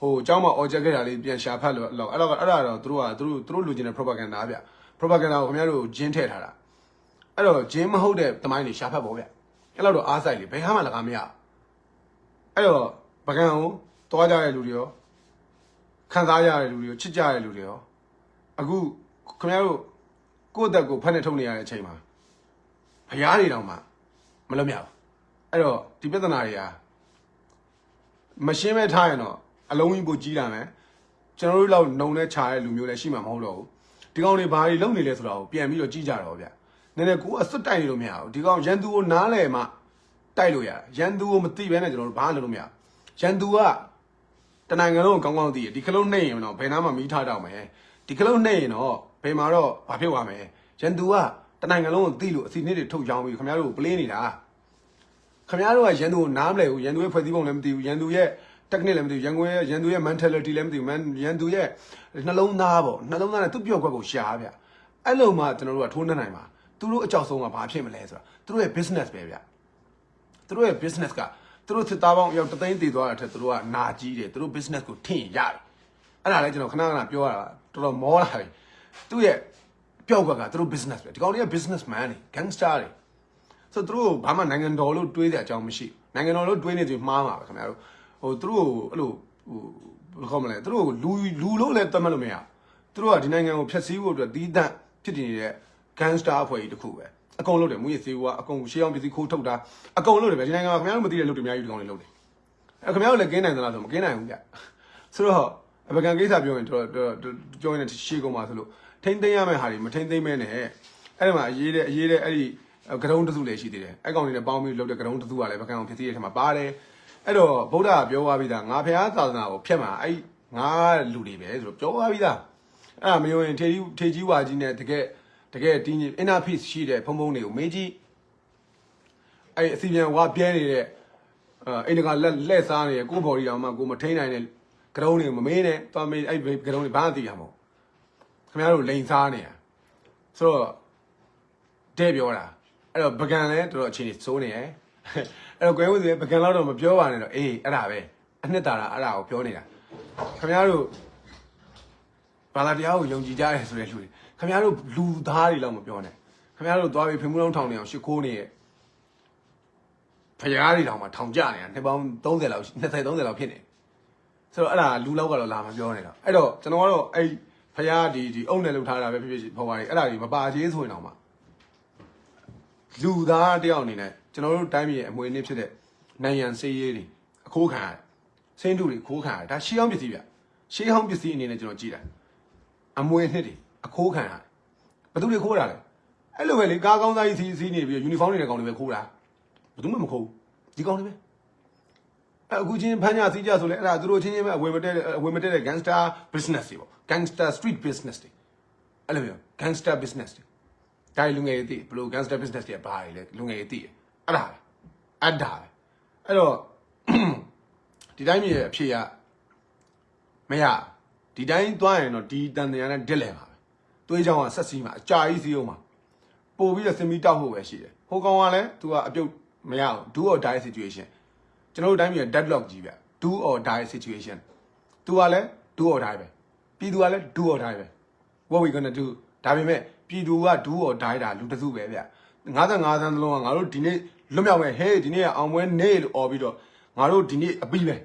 ဟိုเจ้าမှာ object ခဲ့တာလေးပြန်ရှာဖတ်လို့အဲ့လောက်အဲ့တော့အဲ့ဒါတော့သူတို့ကသူတို့သူတို့လူကျင်တဲ့ propaganda ဗျ propaganda ကိုခင်ဗျားတို့ဂျင်းထည့်ထားတာအဲ့တော့ဂျင်းမဟုတ်တဲ့တမိုင်းတွေရှာဖတ်ပေါ့ဗျအဲ့လောက်တော့အားဆိုင်လေဘယ်ဟာမှလကားမရအဲ့တော့ပကံကိုတွားကြတဲ့လူတွေရောခံစားရတဲ့လူတွေရောချစ်ကြတဲ့လူတွေရောအခုခင်ဗျားတို့ကိုယ့်အသက်ကိုဖက်နဲ့ထုတ်နေရတဲ့အချိန်မှာဖရားတွေတောင်မှမလွတ်မြောက်ဘူးအဲ့တော့ဒီပြဿနာတွေဟာမရှင်းမဲ့ထားရင်တော့ အလုံးကြီးပိုကြီးလာမယ်ကျွန်တော်တို့လောက်နှုံနဲ့ခြာတဲ့လူမျိုးလည်းရှိမှာမဟုတ်တော့ဘူးဒီကောင်တွေဘာတွေလုပ်နေလဲဆိုတော့ပြန်ပြီးတော့ကြည့်ကြတော့ဗျနည်းနည်းကိုယ်အစွတ်တိုက်နေလို့မရဘူးဒီကောင်ရန်သူကိုနားလဲမှတိုက်လို့ရတယ်ရန်သူကိုမသိဘဲနဲ့ကျွန်တော်တို့ဘာမှလုပ်လို့မရဘူးရန်သူကတနိုင်ငံလုံးကိုကောင်းကောင်းသိတယ်ဒီကလုံးနှိမ့်ရင်တော့ဘယ်နာမှမီးထားတော့မယ်ဒီကလုံးနှိမ့်ရင်တော့ဘယ်မှာတော့ဘာဖြစ်သွားမယ်ရန်သူကတနိုင်ငံလုံးကိုသိလို့အစီအနစ်တွေထုတ်ချောင်းပြီးခင်ဗျားတို့ကိုပလင်းနေတာခင်ဗျားတို့ကရန်သူကိုနားမလဲဘူးရန်သူရဲ့ဖွဲ့စည်းပုံလည်းမသိဘူးရန်သူရဲ့ technique လည်းမသိဘူးရန်ကုန်ရဲ့ရန်သူရဲ့ mentality လည်းမသိဘူး man ရန်သူရဲ့နှလုံးသားပေါ့နှလုံးသားနဲ့သူ့ပြော့ခွက်ကိုရှားဗျအဲ့လိုမှကျွန်တော်တို့ကထိုးနှက်နိုင်မှာသူတို့အကြောက်ဆုံးကဘာဖြစ်မလဲဆိုတာသူတို့ရဲ့ business ပဲဗျသူတို့ရဲ့ business ကသူတို့စစ်သားပေါင်းရောက်တသိန်းတည်သွားတာထက်သူတို့ကနာကြီးတယ်သူတို့ business ကိုထင်ရတယ်အဲ့ဒါလည်းကျွန်တော်ခဏခဏပြောရတာတော်တော်မောလာပြီသူ့ရဲ့ပြောက်ကွက်ကသူတို့ business ပဲဒီကောင်တွေက businessman တွေ gangster တွေဆိုသူတို့ဘာမှနိုင်ငံတော်လို့တွေးတဲ့အကြောင်းမရှိဘူးနိုင်ငံတော်လို့တွေးနေသူမှားမှာပဲခင်ဗျားတို့ ဟိုသူတို့အဲ့လိုဟိုဘယ်လိုခေါ်မလဲသူတို့လူလူလို့လည်းသတ်မှတ်လို့မရသူတို့ကဒီနိုင်ငံကိုဖျက်ဆီးဖို့အတွက်တီးတန့်ဖြစ်တည်နေတဲ့ gangster အဖွဲ့ကြီးတစ်ခုပဲအကုန်လုပ်တယ်မူရစေဝါအကုန်ရှေးအောင်ပစ္စည်းခိုးထုတ်တာအကုန်လုပ်တယ်ဗျဒီနိုင်ငံမှာခင်ဗျားတို့မသိတဲ့လုပ်တွေအများကြီးဒီကောင်တွေလုပ်တယ်အဲခင်ဗျားတို့လည်းကင်းနိုင်သလားဆိုမကင်းနိုင်ဘူးဗျဆိုတော့အပကံကိစ္စပြောရင်တော့ပြောရင်ရှေးကုန်ပါဆိုလို့ထိမ့်သိမ်းရမယ့်ဟာတွေမထိမ့်သိမ်းမဲနဲ့အဲ့ဒီမှာအရေးတဲ့အရေးတဲ့အဲ့ဒီကရုံးတစုလည်းရှိသေးတယ်အဲ့ကောင်တွေနဲ့ပေါင်းပြီးလုပ်တဲ့ကရုံးတစုကလည်းပကံအောင်ဖြစ်သေးတဲ့ထဲမှာပါတယ် အဲ့တော့ဗုဒ္ဓကပြောသွားပြီးသားငါဖះသာသနာကိုဖျက်မှာအဲ့ငါလူတွေပဲဆိုတော့ပြောသွားပြီးသားအဲ့ဒါမယုံရင်ထေကြီးထေကြီးဝါကြီးနဲ့တကယ်တကယ်တင်းကြီး inner peace ရှိတဲ့ဖုံဖုံတွေကိုမေးကြည့်အဲ့အစီပြန်ဝါပြဲနေတဲ့အိမ်တကလက်လက်စားနေတဲ့ကိုဘော်ဒီတောင်မှကိုမထိန်နိုင်တဲ့ကရုံးတွေမမေးနဲ့သွားမေးအဲ့ကရုံးတွေဘာမှသိရမှာမဟုတ်ခင်ဗျားတို့လိန်စားနေတာဆိုတော့တဲ့ပြောတာအဲ့တော့ပကံလည်းတော်တော်အခြေအနေစိုးနေရယ် အဲ့တော့ကွယ်ဝင်းစီပကံတော့မပြောပါနဲ့တော့အေးအဲ့ဒါပဲအနှစ်သာရအဲ့ဒါကိုပြောနေတာခင်ဗျားတို့ဘာသာတရားကိုယုံကြည်ကြရဲဆိုတဲ့လူတွေခင်ဗျားတို့လူသားတွေလောက်မပြောနဲ့ခင်ဗျားတို့သွားပြီးဖင်မှုလုံးထောင်နေအောင်ရှ िख ိုးနေရဲ့ဖရားတွေတောင်မှထောင်ကြနေတာနှစ်ပေါင်း30လောက်20 30လောက်ဖြစ်နေဆိုတော့အဲ့ဒါလူလောက်ကတော့လာမပြောနဲ့တော့အဲ့တော့ကျွန်တော်ကတော့အဲ့ဖရားဒီဒီအုံနဲ့လှုပ်ထားတာပဲဖြစ်ဖြစ်ဖော်ပါလေအဲ့ဒါတွေမပါသေးဆိုရင်တော့မှလူသားတယောက်အနေနဲ့ကျွန်တော်တို့တိုင်းပြည်ရဲ့အမွေအနှစ်ဖြစ်တဲ့နိုင်ငံစေးရေးတွေအခိုးခံရတယ်စင်းတူတွေခိုးခံရတယ်ဒါရှေးဟောင်းပစ္စည်းဗျရှေးဟောင်းပစ္စည်းအနေနဲ့ကျွန်တော်ကြည့်တာအမွေအနှစ်တွေအခိုးခံရတယ်ဘယ်သူတွေခိုးတာလဲအဲ့လိုပဲလေကားကောင်းသားကြီးစီးစီးနေပြီးယူနီဖောင်းတွေနဲ့ကောင်တွေပဲခိုးတာဘယ်သူမှမခိုးဘူးဒီကောင်တွေပဲအခုချင်းဖမ်းကြစီးကြဆိုလဲအဲ့ဒါသူတို့ချင်းချင်းပဲအဝယ်မတက်အဝယ်မတက်တဲ့ gangster business တွေပေါ့ gangster street business တွေအဲ့လိုမျိုး gangster business တွေဒါလူငယ်တွေသိဘယ်လို gangster business တွေဘာတွေလဲလူငယ်တွေသိတယ် အဲ့ဒါပဲအဲ့ဒါပဲအဲ့တော့ဒီတိုင်းမြေအဖြစ်ရမရဒီတိုင်းသွားရင်တော့ဒီတန်တရားနဲ့ဒစ်လဲပါပဲသွေးချောင်းကဆက်စီးမှာအကြာကြီးစီးအောင်မှာပို့ပြီးတော့စင်မီတောက်ဖို့ပဲရှိတယ်ဟိုကောင်ကလည်း तू ကအပြုတ်မရအောင် do or die situation ကျွန်တော်တို့တိုင်းမြေ deadlock ကြီးဗျ do or die situation तू ကလည်း do or die ပဲပြည်သူကလည်း do or die ပဲ what we gonna do ဒါပေမဲ့ပြည်သူက do or die တာလူတစုပဲဗျ55သန်းလုံးကငါတို့ဒီနေ့ လွတ်မြောက်မယ်ဟေးဒီနေ့ကအောင်ပွဲနေလို့អော်ပြီးတော့ငါတို့ဒီနေ့အပြီးပဲ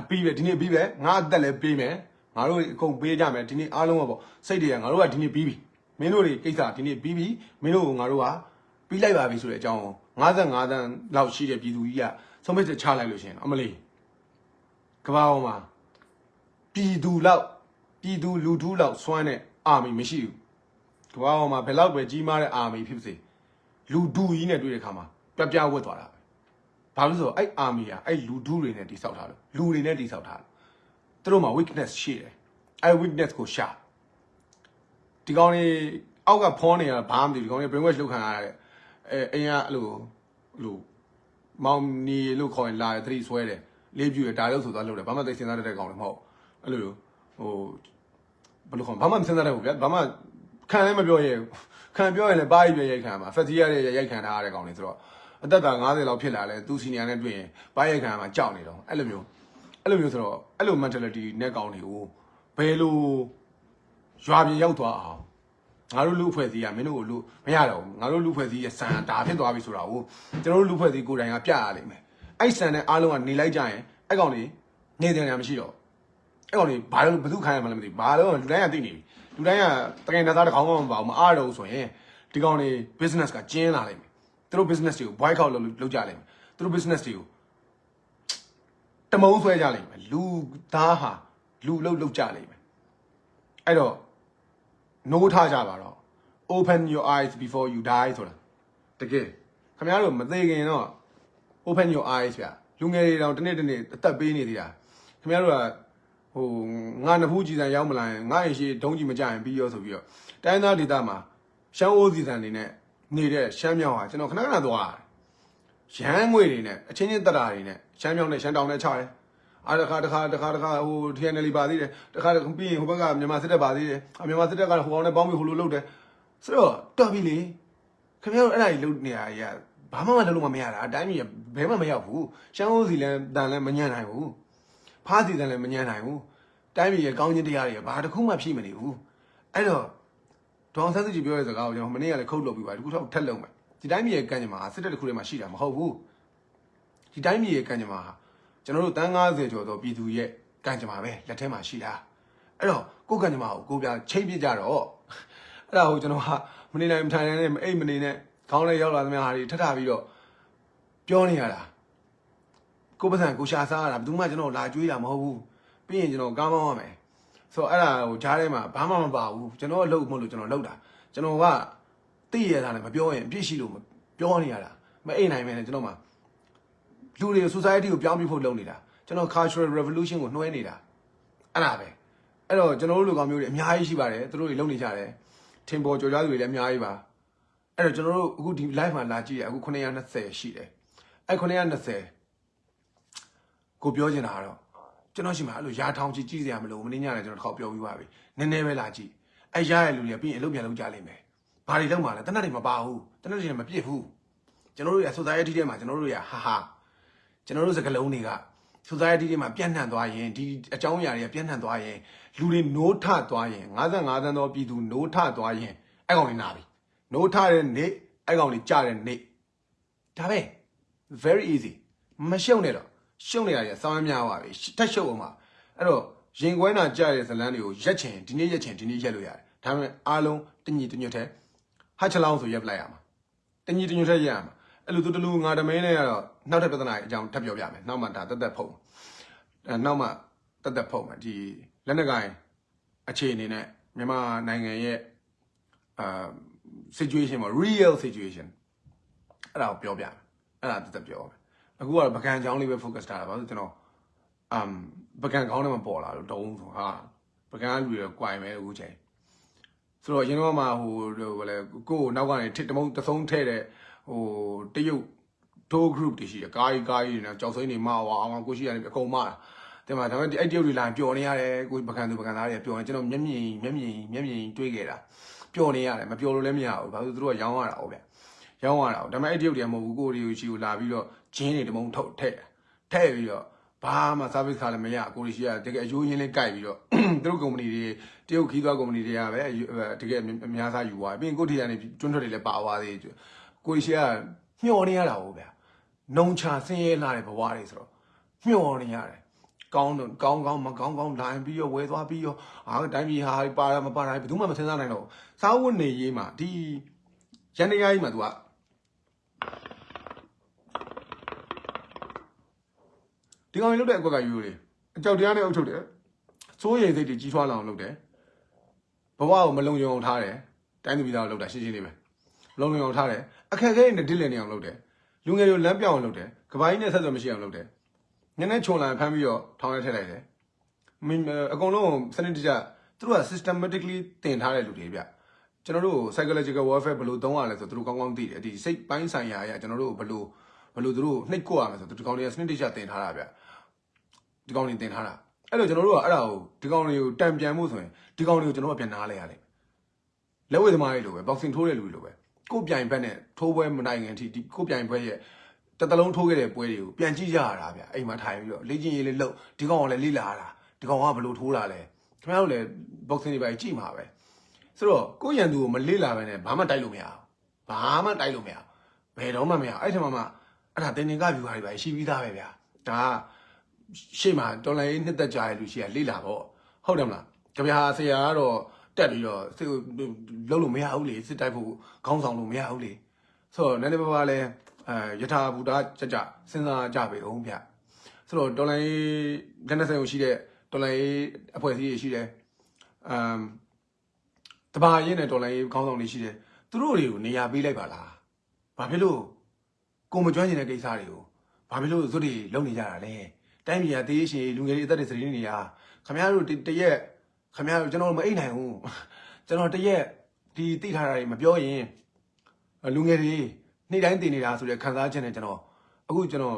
အပြီးပဲဒီနေ့အပြီးပဲငါအသက်လည်းပေးမယ်ငါတို့အကုန်ပေးကြမယ်ဒီနေ့အားလုံးကပေါ့စိတ်တွေကငါတို့ကဒီနေ့ပြီးပြီမင်းတို့တွေကိစ္စဒီနေ့ပြီးပြီမင်းတို့ကငါတို့ကပြီးလိုက်ပါပြီဆိုတဲ့အကြောင်း55တန်းလောက်ရှိတဲ့ပြည်သူကြီးကဆုံးဖြတ်ချက်ချလိုက်လို့ရှင်အမလီကဘာအောင်မှာပြည်သူလောက်ပြည်သူလူထုလောက်စွမ်းတဲ့အာမီမရှိဘူးကဘာအောင်မှာဘယ်လောက်ပဲကြီးမားတဲ့အာမီဖြစ်စေလူဒူကြီးနဲ့တွေ့တဲ့ခါမှာ ပြပြဝတ်သွားတာပဲဘာလို့လဲဆိုတော့အဲ့အာမီကအဲ့လူဒူတွေနဲ့တိဆောက်ထားလို့လူတွေနဲ့တိဆောက်ထားလို့သူတို့မှာ weakness ရှိတယ်အဲ့ weakness ကိုရှာဒီကောင်တွေအောက်ကဖောနေရတာဘာမှမသိဘူးဒီကောင်တွေ brainwash လုပ်ခံရတဲ့အဲအရင်ကအဲ့လိုအဲ့လိုမောင်နီလို့ခေါ်ရင်လာတယ်သတိဆွဲတယ်လေးပြူတယ်ဒါလို့ဆိုသွားလို့တယ်ဘာမှသိစဉ်းစားတတ်တဲ့ကောင်လည်းမဟုတ်အဲ့လိုဟိုဘယ်လိုခေါ်ဘာမှမစဉ်းစားတတ်ဘူးဗျာဘာမှခံလည်းမပြောရဲဘူးခံပြောရင်လည်းပါးရီပြရိုက်ခံမှာဖက်စီရတဲ့ရိုက်ခံထားရတဲ့ကောင်တွေဆိုတော့ အသက်က90လောက်ဖြစ်လာလဲသူစီနီယာနဲ့တွေ့ရင်ပါးရိုက်ခံမှာကြောက်နေတော့အဲ့လိုမျိုးအဲ့လိုမျိုးဆိုတော့အဲ့လို mentality နဲ့ကောင်တွေကိုဘယ်လိုရွာပြင်ရောက်သွားအောင်ငါတို့လူဖွဲ့စည်းကမင်းတို့ကိုလူမရတော့ဘူးငါတို့လူဖွဲ့စည်းရဲ့စံဒါဖြစ်သွားပြီဆိုတာကိုကျွန်တော်တို့လူဖွဲ့စည်းကိုယ်တိုင်ကပြရလိမ့်မယ်အဲ့စံနဲ့အားလုံးကနေလိုက်ကြရင်အဲ့ကောင်တွေနေတဲ့နေရာမရှိတော့အဲ့ကောင်တွေဘာလို့ဘယ်သူခိုင်းရမှလည်းမသိဘူးဘာလို့လူတိုင်းကသိနေပြီလူတိုင်းကတကယ်နဲ့သားတစ်ခေါင်းမှမပါဘူးမအားတော့ဘူးဆိုရင်ဒီကောင်တွေ business ကကျင်းလာလိမ့်မယ် သူတို့ business တွေကို boycott လုပ်လုပ်ကြလိမ့်မယ်သူတို့ business တွေကိုတမုံဆွဲကြလိမ့်မယ်လူသားဟာလူလုတ်လုတ်ကြလိမ့်မယ်အဲ့တော့ no ထားကြပါတော့ open your eyes before you die ဆိုတာတကယ်ခင်ဗျားတို့မသေးခင်တော့ open your eyes ဗျလူငယ်တွေတောင်တစ်နေ့တစ်နေ့အသက်ပေးနေသေးတာခင်ဗျားတို့ကဟိုငါနဖူးကြည်စံရောက်မလာရင်ငါရင်ရှိဒုံးကြီးမကြရင်ပြီးရောဆိုပြီးတော့တိုင်းသားဒေသမှာရှမ်းအိုးစီစံနေနဲ့ နေတဲ့ရှမ်းမြောင်ဟာကျွန်တော်ခဏခဏသွားရတယ်ရမ်းငွေတွေနဲ့အချင်းချင်းတက်တာတွေနဲ့ရှမ်းမြောင်နဲ့ရှမ်းတောင်နဲ့ချတယ်အားတစ်ခါတစ်ခါတစ်ခါတစ်ခါဟို TNL ပါသေးတယ်တစ်ခါပြီးရင်ဟိုဘက်ကမြန်မာစစ်တပ်ပါသေးတယ်အမြန်မာစစ်တပ်ကဟိုအောင်နဲ့ပေါင်းပြီးဟိုလိုလုပ်တယ်ဆိုတော့တော်ပြီလေခင်ဗျားတို့အဲ့ဒါကြီးလုပ်နေရရဘာမှမလုပ်လို့မရတာအတိုင်းကြီးဘဲမှမရောက်ဘူးရှမ်းအိုးစီလည်းတန်လည်းမညံ့နိုင်ဘူးဖားစီတန်လည်းမညံ့နိုင်ဘူးတိုင်းပြည်ရဲ့ကောင်းခြင်းတရားတွေဘာတစ်ခုမှဖြည့်မနေဘူးအဲ့တော့ ဒေါအောင်ဆန်းစုကြည်ပြောတဲ့စကားကိုကျွန်တော်မနေ့ကလည်းခုတ်လုပ်ပြီးပါဒီခုတော့ထက်လုံးမယ်ဒီတိုင်းပြည်ရဲ့ကံကြမ္မာစစ်တပ်တစ်ခုထဲမှာရှိတာမဟုတ်ဘူးဒီတိုင်းပြည်ရဲ့ကံကြမ္မာဟာကျွန်တော်တို့တန်း90ကျော်သောပြည်သူရဲ့ကံကြမ္မာပဲလက်ထဲမှာရှိတာအဲ့တော့ကိုယ်ကံကြမ္မာကိုကိုပြချိန်ပြကြတော့အဲ့ဒါကိုကျွန်တော်ကမနေနိုင်မထိုင်နိုင်နဲ့အိတ်မနေနဲ့ခေါင်းလေးရောက်လာသမျှဟာတွေထထပြီးတော့ပြောနေရတာကိုပစံကိုရှာစားရတာဘယ်သူမှကျွန်တော်လာကြွေးတာမဟုတ်ဘူးပြီးရင်ကျွန်တော်ကားမောင်းရမယ် ဆိုတော့အဲ့ဒါကိုဂျားထဲမှာဘာမှမပါဘူးကျွန်တော်အလုပ်မလို့ကျွန်တော်လုပ်တာကျွန်တော်ကသိရတာလည်းမပြောရင်အပြစ်ရှိလို့ပြောနေရတာမအိတ်နိုင်မယ်နဲ့ကျွန်တော်မှလူတွေ society ကိုပြောင်းပြဖို့လုပ်နေတာကျွန်တော် cultural revolution ကိုနှွှဲနေတာအဲ့ဒါပဲအဲ့တော့ကျွန်တော်တို့လူကောင်မျိုးတွေအများကြီးရှိပါတယ်သူတို့တွေလုပ်နေကြတယ်ထင်ပေါ်ကြော်ကြားသူတွေလည်းအများကြီးပါအဲ့တော့ကျွန်တော်တို့အခုဒီ live မှာလာကြည့်ရအခု920ရှိတယ်အဲ့920ကိုပြောချင်တာကတော့ ကျွန်တော်ရှိမှာအဲ့လိုရာထောင်ချီကြည့်စရာမလိုမင်းညလည်းကျွန်တော်တစ်ခေါက်ပြောပြီးပါပြီနည်းနည်းပဲလာကြည့်အဲ့ရတဲ့လူတွေပြီးရင်အလုပ်ပြန်လုပ်ကြလိမ့်မယ်ဘာတွေလုပ်မှာလဲတနက်တွေမပါဘူးတနက်တွေမပြည့်ဘူးကျွန်တော်တို့ရ society ထဲမှာကျွန်တော်တို့ရဟာဟာကျွန်တော်တို့စကလုံးတွေက society တွေမှာပြန့်နှံ့သွားရင်ဒီအကြောင်းအရာတွေကပြန့်နှံ့သွားရင်လူတွေနိုးထသွားရင်55သန်းသောပြည်သူနိုးထသွားရင်အဲ့ကောင်တွေနာပြီနိုးထတဲ့နေ့အဲ့ကောင်တွေကြတဲ့နေ့ဒါပဲ very easy မရှုံနဲ့တော့ ရှုံနေတာကြီးစောင်းများပါပြီတက်ရှုံအောင်ပါအဲ့တော့ရင်ခွဲနာကြတဲ့ဇလန်းတွေကိုရက်ချင်ဒီနေ့ရက်ချင်ဒီနေ့ရက်လို့ရတယ်ဒါပေမဲ့အားလုံးတညီတညွတ်တဲ့ဟာချလောင်းဆိုရက်ပလိုက်ရမှာတညီတညွတ်တဲ့ရက်ရမှာအဲ့လိုသူတလူငါတမင်းနဲ့ကတော့နောက်ထပ်ပြဿနာအကြောင်းထပ်ပြောပြမယ်နောက်မှဒါတက်တက်ဖုံအဲနောက်မှတက်တက်ဖုံမှာဒီလက်နက်ကိုင်အခြေအနေနဲ့မြန်မာနိုင်ငံရဲ့အာ situation မှာ real situation အဲ့ဒါကိုပြောပြမယ်အဲ့ဒါတက်တက်ပြောမယ် အခုကတော့ပကံချောင်းလေးပဲ focus ထားတာပါဆိုကျွန်တော် um ပကံကောင်းတယ်မပေါ်လာလို့တုံးဆိုဟာပကံလူတွေကွိုင်မယ်အခုချိန်ဆိုတော့ရင်တော့မှဟိုဟိုလေကိုကိုနောက်ကနေထစ်တမုံတဆုံးထဲတဲ့ဟိုတရုတ်ထိုး group တွေရှိတယ်ကားကြီးကားကြီးတွေနဲ့ကြောက်စိမ့်နေမှာအောင်ကိုရှိရတယ်အကုန်မှားတာတင်မှာဒါပေမဲ့အဲ့တရုတ်တွေလာပျော်နေရတယ်ကိုပကံသူပကံသားတွေပျော်နေကျွန်တော်မျက်မြင်မျက်မြင်မျက်မြင်တွေးခဲ့တာပျော်နေရတယ်မပျော်လို့လည်းမရဘူးဘာလို့သူတို့ကရောင်းရတာဟုတ်ဗျရောင်းရတာဒါပေမဲ့အဲ့တရုတ်တွေကမဟုတ်ဘူးကိုရီကိုချီကိုလာပြီးတော့ ဂျင်းတွေတမုံထုတ်ထည့်ထည့်ပြီးတော့ဘာမှ service ခါလည်းမရကိုရီရှိကတကယ်အယိုးရင်းလေးကြိုက်ပြီးတော့သူတို့ company တွေတရုတ်ခီးသွား company တွေကပဲတကယ်အများစားယူသွားပြီးရင်ကိုတီကနေကျွန်းထွက်တွေလည်းပါသွားသေးတယ်ကိုရီရှိကမျောနေရတာဟုတ်ဗျာနှုံချဆင်းရဲလာတဲ့ဘဝတွေဆိုတော့မျောနေရတယ်ကောင်းတော့ကောင်းကောင်းမကောင်းကောင်းလိုင်းပြီးရောဝဲသွားပြီးရောအာတိုင်းပြည်ဟာပါရမပါတိုင်းဘယ်သူမှမစဉ်းစားနိုင်တော့စားဝတ်နေရေးမှာဒီရန်တရားကြီးမှာ तू က ဒီကောင်ကြီးလုတ်တဲ့အကွက်ကယူလေအကြောက်တရားနဲ့အုပ်ချုပ်တယ်စိုးရိမ်စိတ်တွေကြီးထွားလာအောင်လုပ်တယ်ဘဝကိုမလုံခြုံအောင်ထားတယ်တိုင်းသူပြည်သားကိုလုပ်တာရှင်းရှင်းလေးပဲမလုံခြုံအောင်ထားတယ်အခက်အခဲတွေနဲ့ဒစ်လည်နေအောင်လုပ်တယ်လူငယ်တွေလမ်းပြောင်းအောင်လုပ်တယ်ကပိုင်းနဲ့ဆက်သွယ်မရှိအောင်လုပ်တယ်နည်းနည်းခြုံလာဖမ်းပြီးတော့ထောင်းရဲထည့်လိုက်တယ်မင်းအကုန်လုံးစနစ်တကျသူတို့က systematically တင်ထားတဲ့လူတွေဗျကျွန်တော်တို့ psychological warfare ဘယ်လိုသုံးရလဲဆိုသူတို့ကောင်းကောင်းသိတယ်ဒီစိတ်ပိုင်းဆိုင်ရာအရာကျွန်တော်တို့ဘယ်လိုဘယ်လိုသူတို့နှိပ်ကွက်ရမယ်ဆိုတော့ဒီကောင်တွေကစနစ်တကျတင်ထားတာဗျ ဒီကောင်တွေတင်ထားတာအဲ့တော့ကျွန်တော်တို့ကအဲ့ဒါကိုဒီကောင်တွေကိုတံပြန်မှုဆိုရင်ဒီကောင်တွေကိုကျွန်တော်ကပြန်နားလဲရတယ်လက်ဝဲသမားတွေလိုပဲ boxing ထိုးတဲ့လူတွေလိုပဲကိုယ်ပြိုင်ဘက်နဲ့ထိုးပွဲမနိုင်ခင်အထိဒီကိုယ်ပြိုင်ဘက်ရဲ့တစ်တလုံးထိုးခဲ့တဲ့ပွဲတွေကိုပြန်ကြည့်ကြရတာဗျအိမ်မှာထိုင်ပြီးတော့လေ့ကျင့်ရေးလေးလုပ်ဒီကောင်ကလည်းလေ့လာတာဒီကောင်ကဘယ်လိုထိုးတာလဲခင်ဗျားတို့လည်း boxing တွေပဲကြည့်မှာပဲဆိုတော့ကိုယ့်ရန်သူကိုမလေ့လာဘဲနဲ့ဘာမှတိုက်လို့မရဘူးဘာမှတိုက်လို့မရဘူးဘယ်တော့မှမရအဲ့ထက်မှမှအဲ့ဒါတင်တင်က view ဟာတွေပဲရှိပြီးသားပဲဗျာဒါက ရှေ့မှာတော်လိုင်းနှစ်သက်ကြရလူရှိရလေ့လာပေါ့ဟုတ်တယ်မလားကြပြာဆရာကတော့တက်ပြီးတော့စစ်လုံးလို့မရဘူးလေစစ်တိုက်ဖို့ခေါင်းဆောင်လို့မရဘူးလေဆိုတော့နည်းနည်းပါးပါးလဲအဲယထာဘူတာကြကြစဉ်းစားကြပေအောင်ဗျဆိုတော့တော်လိုင်းလက်နက်ဆိုင်ကိုရှိတဲ့တော်လိုင်းအဖွဲ့အစည်းတွေရှိတယ်အမ်တဘာရင်းနဲ့တော်လိုင်းခေါင်းဆောင်တွေရှိတယ်သူတို့တွေကိုနေရာပေးလိုက်ပါလားဘာဖြစ်လို့ကိုမကျွမ်းကျင်တဲ့ကိစ္စတွေကိုဘာဖြစ်လို့ဇွတ်တွေလုပ်နေကြတာလဲ တိုင်းပြည်ကတေးရှင်လူငယ်တွေအသက်တွေစရင်းနေရခမရတို့တရက်ခမရတို့ကျွန်တော်တို့မအိတ်နိုင်ဘူးကျွန်တော်တရက်ဒီသိထားတာတွေမပြောရင်လူငယ်တွေနေ့တိုင်းတည်နေတာဆိုတဲ့ခံစားချက်နဲ့ကျွန်တော်အခုကျွန်တော်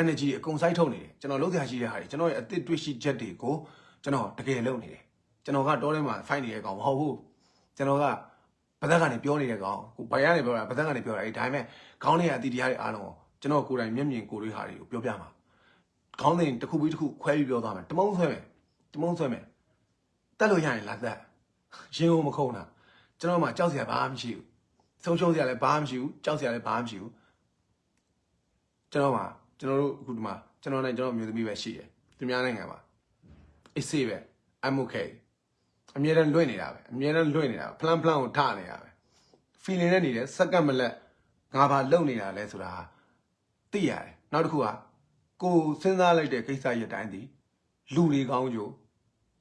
energy တွေအကုန်စိုက်ထုတ်နေတယ်ကျွန်တော်လုံးစရာရှိတဲ့ဟာတွေကျွန်တော်ရဲ့အသစ်တွေ့ရှိချက်တွေကိုကျွန်တော်တကယ်လုပ်နေတယ်ကျွန်တော်ကတောထဲမှာ fight နေတဲ့ကောင်မဟုတ်ဘူးကျွန်တော်ကဗသက်ကနေပြောနေတဲ့ကောင်ကိုဘိုင်ကနေပြောတာဗသက်ကနေပြောတာအဲဒါပေမဲ့ခေါင်းထဲကအတီတရားတွေအားလုံးကိုကျွန်တော်ကိုယ်တိုင်မျက်မြင်ကိုယ်တွေဟာတွေကိုပြောပြမှာ ခေါင်းစဉ်တစ်ခုပြီးတစ်ခုခွဲပြီးပြောသွားမယ်တမုံဆွဲမယ်တမုံဆွဲမယ်တက်လို့ရရင်လာတက်ရင်ကိုမခုံတာကျွန်တော်မှကြောက်စရာဘာမှမရှိဘူးဆုံးရှုံးစရာလည်းဘာမှမရှိဘူးကြောက်စရာလည်းဘာမှမရှိဘူးကျွန်တော်မှကျွန်တော်တို့အခုဒီမှာကျွန်တော်နဲ့ကျွန်တော်မျိုးသမီးပဲရှိတယ်သူများနိုင်ငံမှာအေးဆေးပဲ I'm okay အမြဲတမ်းလွင့်နေတာပဲအမြဲတမ်းလွင့်နေတာဖလန်ဖလန်ကိုထနေတာပဲ feeling နဲ့နေတယ်စက္ကန့်မလက်ငါဘာလုပ်နေတာလဲဆိုတာသိရတယ်နောက်တစ်ခုက ကိုစဉ်းစားလိုက်တဲ့ကိစ္စရဲ့အတိုင်းဒီလူတွေကောင်းကြိုး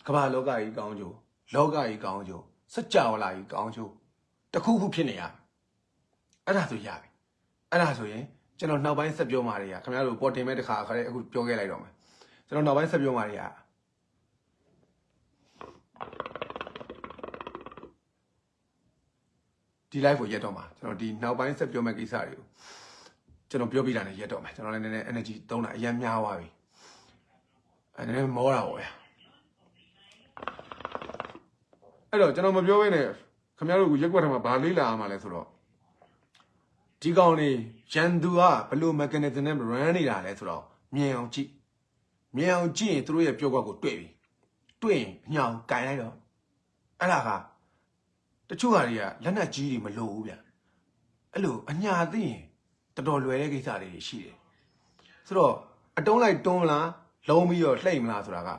ကမ္ဘာလောကကြီးကောင်းကြိုးလောကကြီးကောင်းကြိုးစัจ java လာကြီးကောင်းကြိုးတခုခုဖြစ်နေရအဲ့ဒါဆိုရပြီအဲ့ဒါဆိုရင်ကျွန်တော်နောက်ပိုင်းဆက်ပြောမှာတွေကခင်ဗျားတို့ပေါ်တင်မဲ့တခါခါလေးအခုပြောခဲ့လိုက်တော့မယ်ကျွန်တော်နောက်ပိုင်းဆက်ပြောမှာတွေကဒီ live ကိုရက်တော့မှာကျွန်တော်ဒီနောက်ပိုင်းဆက်ပြောမယ့်ကိစ္စတွေကို ကျွန်တော်ပြောပြတာနဲ့ရက်တော့မယ်ကျွန်တော်လည်းနည်းနည်း energy သုံးတာအရင်များသွားပြီအဲနည်းနည်းမောတာပေါ့ဗျာအဲ့တော့ကျွန်တော်မပြောဘဲနဲ့ခင်ဗျားတို့ကရက်ွက်ထမှာဘာလေးလာရမှာလဲဆိုတော့ဒီကောင်နေရန်သူကဘလို့ mechanism နဲ့ run နေတာလဲဆိုတော့မြင်အောင်ကြည့်မြင်အောင်ကြည့်ရင်သူတို့ရဲ့ပြောကွက်ကိုတွေ့ပြီတွေ့ရင်ညောင်ကင်လိုက်တော့အဲ့ဒါကတချို့ဟာတွေကလက်နက်ကြီးတွေမလိုဘူးဗျအဲ့လိုအညာသိရင် တော်တော်လွယ်တဲ့ကိစ္စတွေရှိတယ်ဆိုတော့အတုံးလိုက်တွန်းမလားလုံးပြီးတော့လှိမ့်မလားဆိုတာက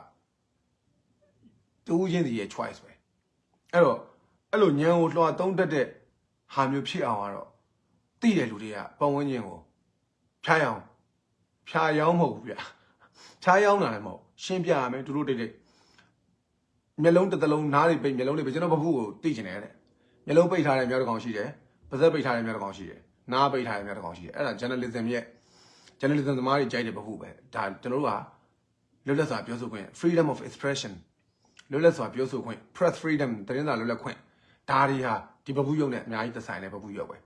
တူးချင်းစီရဲ့ choice ပဲအဲ့တော့အဲ့လိုညံကိုလွှာသုံးတတ်တဲ့ဟာမျိုးဖြစ်အောင်ကတော့သိတဲ့လူတွေကပတ်ဝန်းကျင်ကိုဖျားယောင်းဖျားယောင်းမဟုတ်ဘူးဗျဖျားယောင်းတာလည်းမဟုတ်ရှင်းပြရမယ်သူတို့တိတ်တိတ်မျက်လုံးတစ်သလုံးနားတွေပိတ်မျက်လုံးတွေပိတ်ကျွန်တော်ဘခုကိုသိကျင်တယ်တဲ့မျက်လုံးပိတ်ထားတဲ့မျက်တစ်ကောင်ရှိတယ်ပါးစပ်ပိတ်ထားတဲ့မျက်တစ်ကောင်ရှိတယ် နားပိတ်ထားတဲ့မျက်တစ်ကောင်ရှိတယ်အဲ့ဒါ journalism ရဲ့ journalism သမားတွေကြိုက်တဲ့ဘခုပဲဒါကျွန်တော်တို့ကလွတ်လပ်စွာပြောဆိုခွင့် freedom of expression လွတ်လပ်စွာပြောဆိုခွင့် press freedom သတင်းစာလွတ်လပ်ခွင့်ဒါတွေဟာဒီဘဘူးရုပ်နဲ့အများကြီးသက်ဆိုင်တဲ့ဘဘူးရုပ်ပဲ